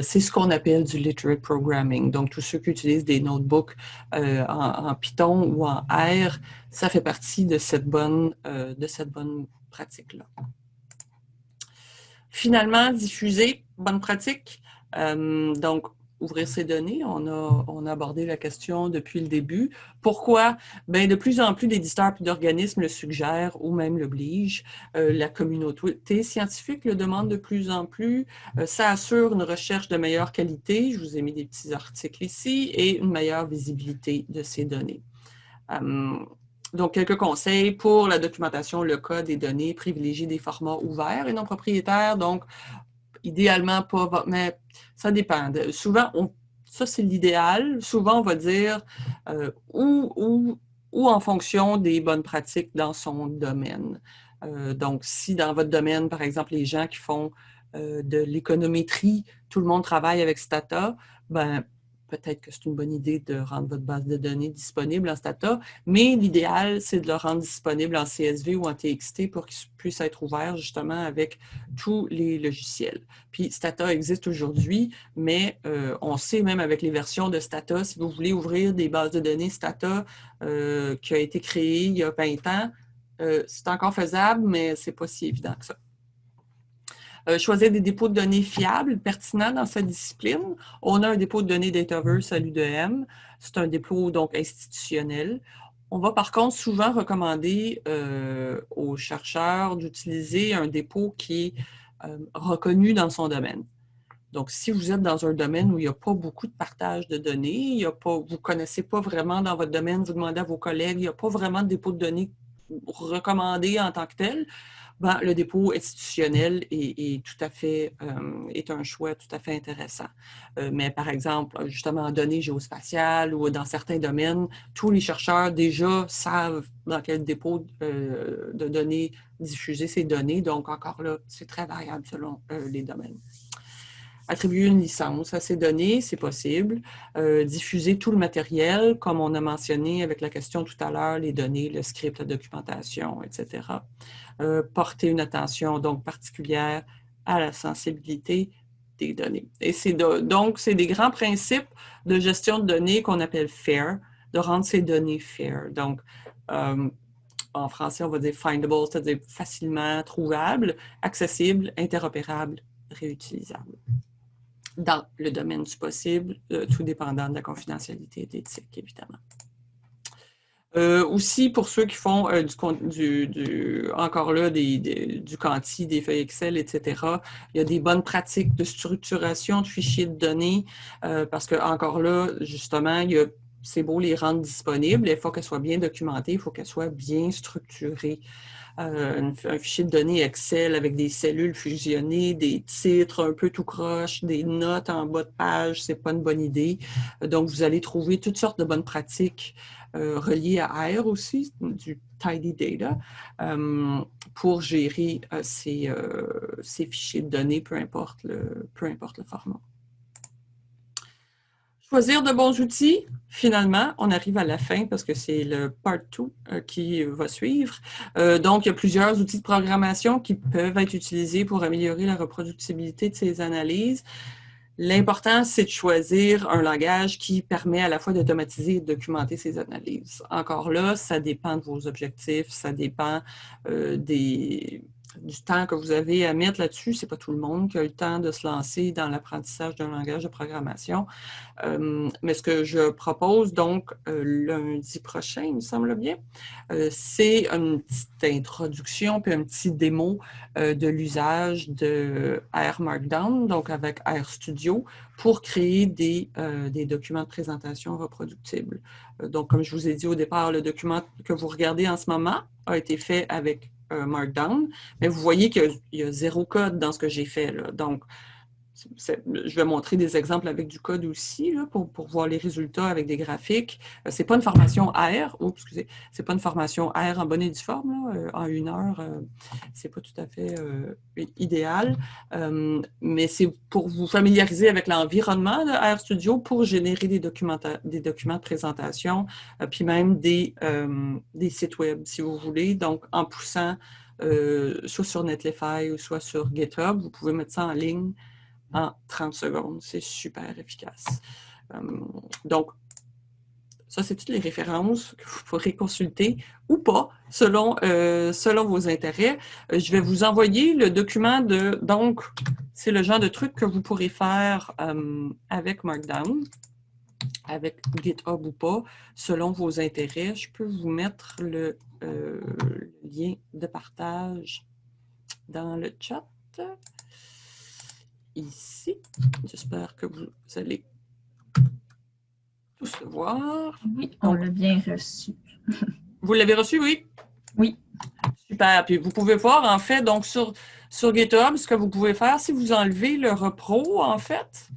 C'est ce qu'on appelle du literate programming. Donc, tous ceux qui utilisent des notebooks en, Python ou en R, ça fait partie de cette bonne, de cette bonne pratique-là. Finalement, diffuser, bonne pratique. donc, ouvrir ces données. On a, abordé la question depuis le début. Pourquoi? Bien, de plus en plus d'éditeurs et d'organismes le suggèrent ou même l'obligent. Euh, la communauté scientifique le demande de plus en plus. Euh, ça assure une recherche de meilleure qualité. Je vous ai mis des petits articles ici et une meilleure visibilité de ces données. Donc, quelques conseils pour la documentation, le code des données, privilégier des formats ouverts et non propriétaires. Donc, idéalement pas, mais ça dépend. Souvent, on, ça c'est l'idéal. Souvent, on va dire euh, ou, ou, en fonction des bonnes pratiques dans son domaine. Euh, donc, si dans votre domaine, par exemple, les gens qui font euh, de l'économétrie, tout le monde travaille avec Stata, ben, peut-être que c'est une bonne idée de rendre votre base de données disponible en Stata, mais l'idéal, c'est de le rendre disponible en CSV ou en TXT pour qu'il puisse être ouvert justement avec tous les logiciels. Puis Stata existe aujourd'hui, mais euh, on sait même avec les versions de Stata, si vous voulez ouvrir des bases de données Stata euh, qui a été créée il y a 20 ans, euh, c'est encore faisable, mais c'est pas si évident que ça. Euh, choisir des dépôts de données fiables, pertinents dans sa discipline. On a un dépôt de données Dataverse à l'UDM. C'est un dépôt donc institutionnel. On va par contre souvent recommander euh, aux chercheurs d'utiliser un dépôt qui est euh, reconnu dans son domaine. Donc, si vous êtes dans un domaine où il n'y a pas beaucoup de partage de données, vous ne connaissez pas vraiment dans votre domaine, vous demandez à vos collègues, il n'y a pas vraiment de dépôt de données recommandé en tant que tel, ben, le dépôt institutionnel est, tout à fait, euh, est un choix tout à fait intéressant. Euh, mais par exemple, justement en données géospatiales ou dans certains domaines, tous les chercheurs déjà savent dans quel dépôt euh, de données diffuser ces données. Donc encore là, c'est très variable selon les domaines. Attribuer une licence à ces données, c'est possible. diffuser tout le matériel, comme on a mentionné avec la question tout à l'heure, les données, le script, la documentation, etc. Euh, porter une attention donc particulière à la sensibilité des données. Et c'est donc, c'est des grands principes de gestion de données qu'on appelle FAIR, de rendre ces données FAIR. Donc, euh, en français, on va dire findable, c'est-à-dire facilement trouvable, accessible, interopérable, réutilisable. Dans le domaine du possible, euh, tout dépendant de la confidentialité et de l'éthique, évidemment. Euh, aussi, pour ceux qui font euh, du, encore là, du quanti, des feuilles Excel, etc., il y a des bonnes pratiques de structuration de fichiers de données euh, parce que, encore là, justement, c'est beau les rendre disponibles, il faut qu'elles soient bien documentées, il faut qu'elles soient bien structurées. un, fichier de données Excel avec des cellules fusionnées, des titres un peu tout croche, des notes en bas de page, c'est pas une bonne idée. Donc, vous allez trouver toutes sortes de bonnes pratiques relié à R aussi, du Tidy Data, euh, pour gérer euh, ces, fichiers de données, peu importe le, peu importe le format. Choisir de bons outils, finalement, on arrive à la fin parce que c'est le part 2 qui va suivre. donc, il y a plusieurs outils de programmation qui peuvent être utilisés pour améliorer la reproductibilité de ces analyses. L'important, c'est de choisir un langage qui permet à la fois d'automatiser et de documenter ces analyses. Encore là, ça dépend de vos objectifs, ça dépend euh, des, du temps que vous avez à mettre là-dessus. Ce n'est pas tout le monde qui a le temps de se lancer dans l'apprentissage d'un langage de programmation. Euh, mais ce que je propose donc euh, lundi prochain, il me semble bien, euh, c'est une petite introduction puis un petit démo de l'usage de R Markdown, donc avec R Studio, pour créer des, des documents de présentation reproductibles. donc, comme je vous ai dit au départ, le document que vous regardez en ce moment a été fait avec Markdown, mais vous voyez qu'il y, a zéro code dans ce que j'ai fait. Là. Donc, je vais montrer des exemples avec du code aussi pour, voir les résultats avec des graphiques. Euh, c'est pas une formation R, oh, excusez, c'est pas une formation R en bonne et due forme, euh, en une heure, euh, c'est pas tout à fait idéal, mais c'est pour vous familiariser avec l'environnement de RStudio pour générer des, documents, des documents de présentation, puis même des sites web, si vous voulez, donc en poussant soit sur Netlify ou soit sur GitHub, vous pouvez mettre ça en ligne en 30 secondes. C'est super efficace. Euh, donc, ça, c'est toutes les références que vous pourrez consulter ou pas, selon, euh, selon vos intérêts. Euh, je vais vous envoyer le document de... Donc, c'est le genre de truc que vous pourrez faire avec Markdown, avec GitHub ou pas, selon vos intérêts. Je peux vous mettre le lien de partage dans le chat ici. J'espère que vous allez tous le voir. Oui, on l'a bien reçu. vous l'avez reçu, oui? Oui. Super. Puis vous pouvez voir, en fait, donc sur, sur GitHub, ce que vous pouvez faire, si vous enlevez le repro, en fait,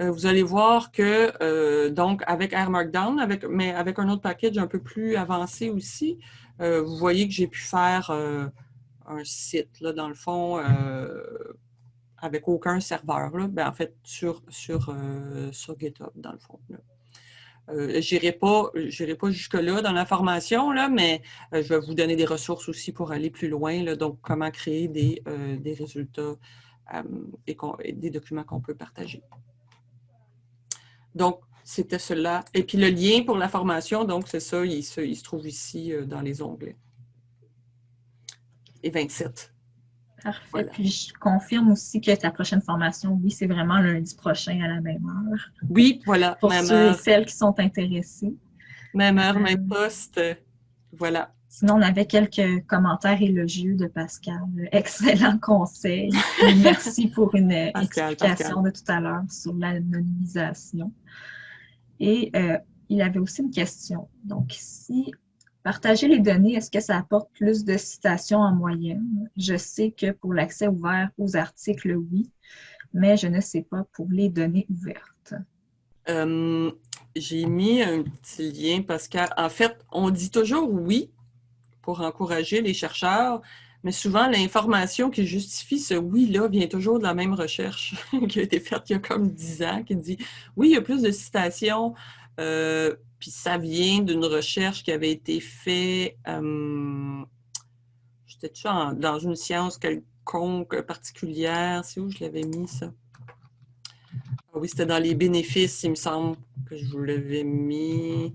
euh, vous allez voir que, euh, donc, avec R Markdown, avec, mais avec un autre package un peu plus avancé aussi, euh, vous voyez que j'ai pu faire un site, là, dans le fond, avec aucun serveur, là, ben, en fait, sur, sur, euh, sur GitHub, dans le fond. Euh, je n'irai pas, jusque-là dans la formation, là, mais euh, je vais vous donner des ressources aussi pour aller plus loin. Là, donc, comment créer des, des résultats et, des documents qu'on peut partager. Donc, c'était cela. Et puis, le lien pour la formation, donc, c'est ça, il se, il se trouve ici dans les onglets. Et 27. Parfait. Puis je confirme aussi que ta prochaine formation, oui, c'est vraiment lundi prochain à la même heure. Oui, voilà. Pour ceux et celles qui sont intéressés. Même heure, même euh, poste. Voilà. Sinon, on avait quelques commentaires élogieux de Pascal. Excellent conseil. Merci pour une explication de tout à l'heure sur l'anonymisation. Et euh, il avait aussi une question. Donc, si Partager les données, est-ce que ça apporte plus de citations en moyenne? Je sais que pour l'accès ouvert aux articles, oui, mais je ne sais pas pour les données ouvertes. Euh, j'ai mis un petit lien parce qu'en fait, on dit toujours oui pour encourager les chercheurs, mais souvent l'information qui justifie ce oui-là vient toujours de la même recherche qui a été faite il y a comme 10 ans, qui dit oui, il y a plus de citations. Euh, puis ça vient d'une recherche qui avait été faite, euh, j'étais dans une science quelconque particulière, c'est où je l'avais mis ça? oui, c'était dans les bénéfices, il me semble que je vous l'avais mis.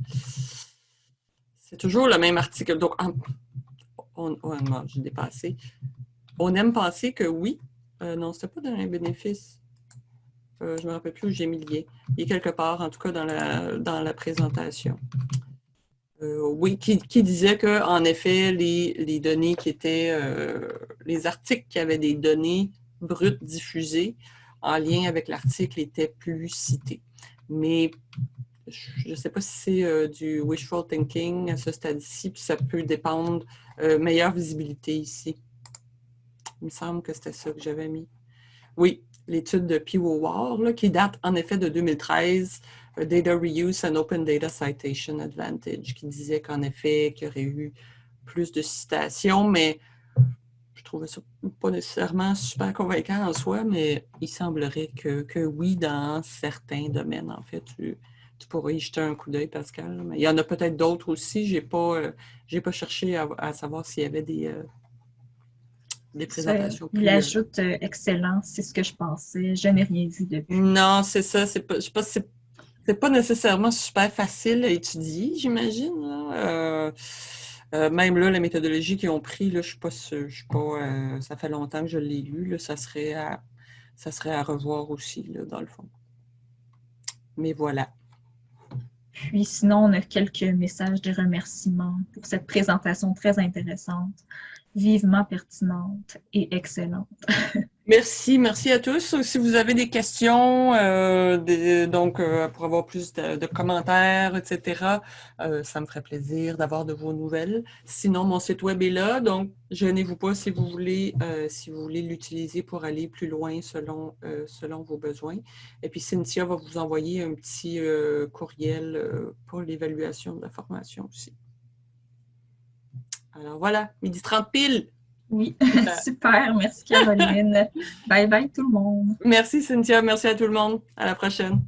C'est toujours le même article. Donc, on, oh, j'ai dépassé. On aime penser que oui. Euh, non, c'était pas dans les bénéfices. Euh, je ne me rappelle plus où j'ai mis le lien. Il est quelque part, en tout cas, dans la, dans la présentation. Euh, oui, qui, disait qu'en effet, les, données qui étaient, euh, les articles qui avaient des données brutes diffusées en lien avec l'article étaient plus cités. Mais je ne sais pas si c'est du wishful thinking à ce stade-ci, puis ça peut dépendre, meilleure visibilité ici. Il me semble que c'était ça que j'avais mis. Oui, l'étude de PIWOWAR, qui date en effet de 2013, Data Reuse and Open Data Citation Advantage, qui disait qu'en effet, qu'il y aurait eu plus de citations, mais je trouvais ça pas nécessairement super convaincant en soi, mais il semblerait que, oui, dans certains domaines, en fait, tu, pourrais y jeter un coup d'œil, Pascal. Mais il y en a peut-être d'autres aussi. Je n'ai pas, euh, pas cherché à, savoir s'il y avait des, euh, des présentations. il euh, ajoute excellent, c'est ce que je pensais. Je n'ai rien vu depuis. Non, c'est ça. je sais pas si c'est c'est pas nécessairement super facile à étudier, j'imagine. Euh, euh, même là, la méthodologie qu'ils ont pris, là, je suis pas je suis pas, euh, ça fait longtemps que je l'ai lu, ça, serait à, ça serait à revoir aussi, là, dans le fond. Mais voilà. Puis sinon, on a quelques messages de remerciements pour cette présentation très intéressante, vivement pertinente et excellente. Merci, merci à tous. Si vous avez des questions, euh, donc euh, pour avoir plus de, commentaires, etc., euh, ça me ferait plaisir d'avoir de vos nouvelles. Sinon, mon site web est là, donc gênez-vous pas si vous voulez si l'utiliser pour aller plus loin selon, selon vos besoins. Et puis Cynthia va vous envoyer un petit courriel pour l'évaluation de la formation aussi. Alors voilà, midi 30 pile! Oui, super. Merci Caroline. bye bye tout le monde. Merci Cynthia. Merci à tout le monde. À la prochaine.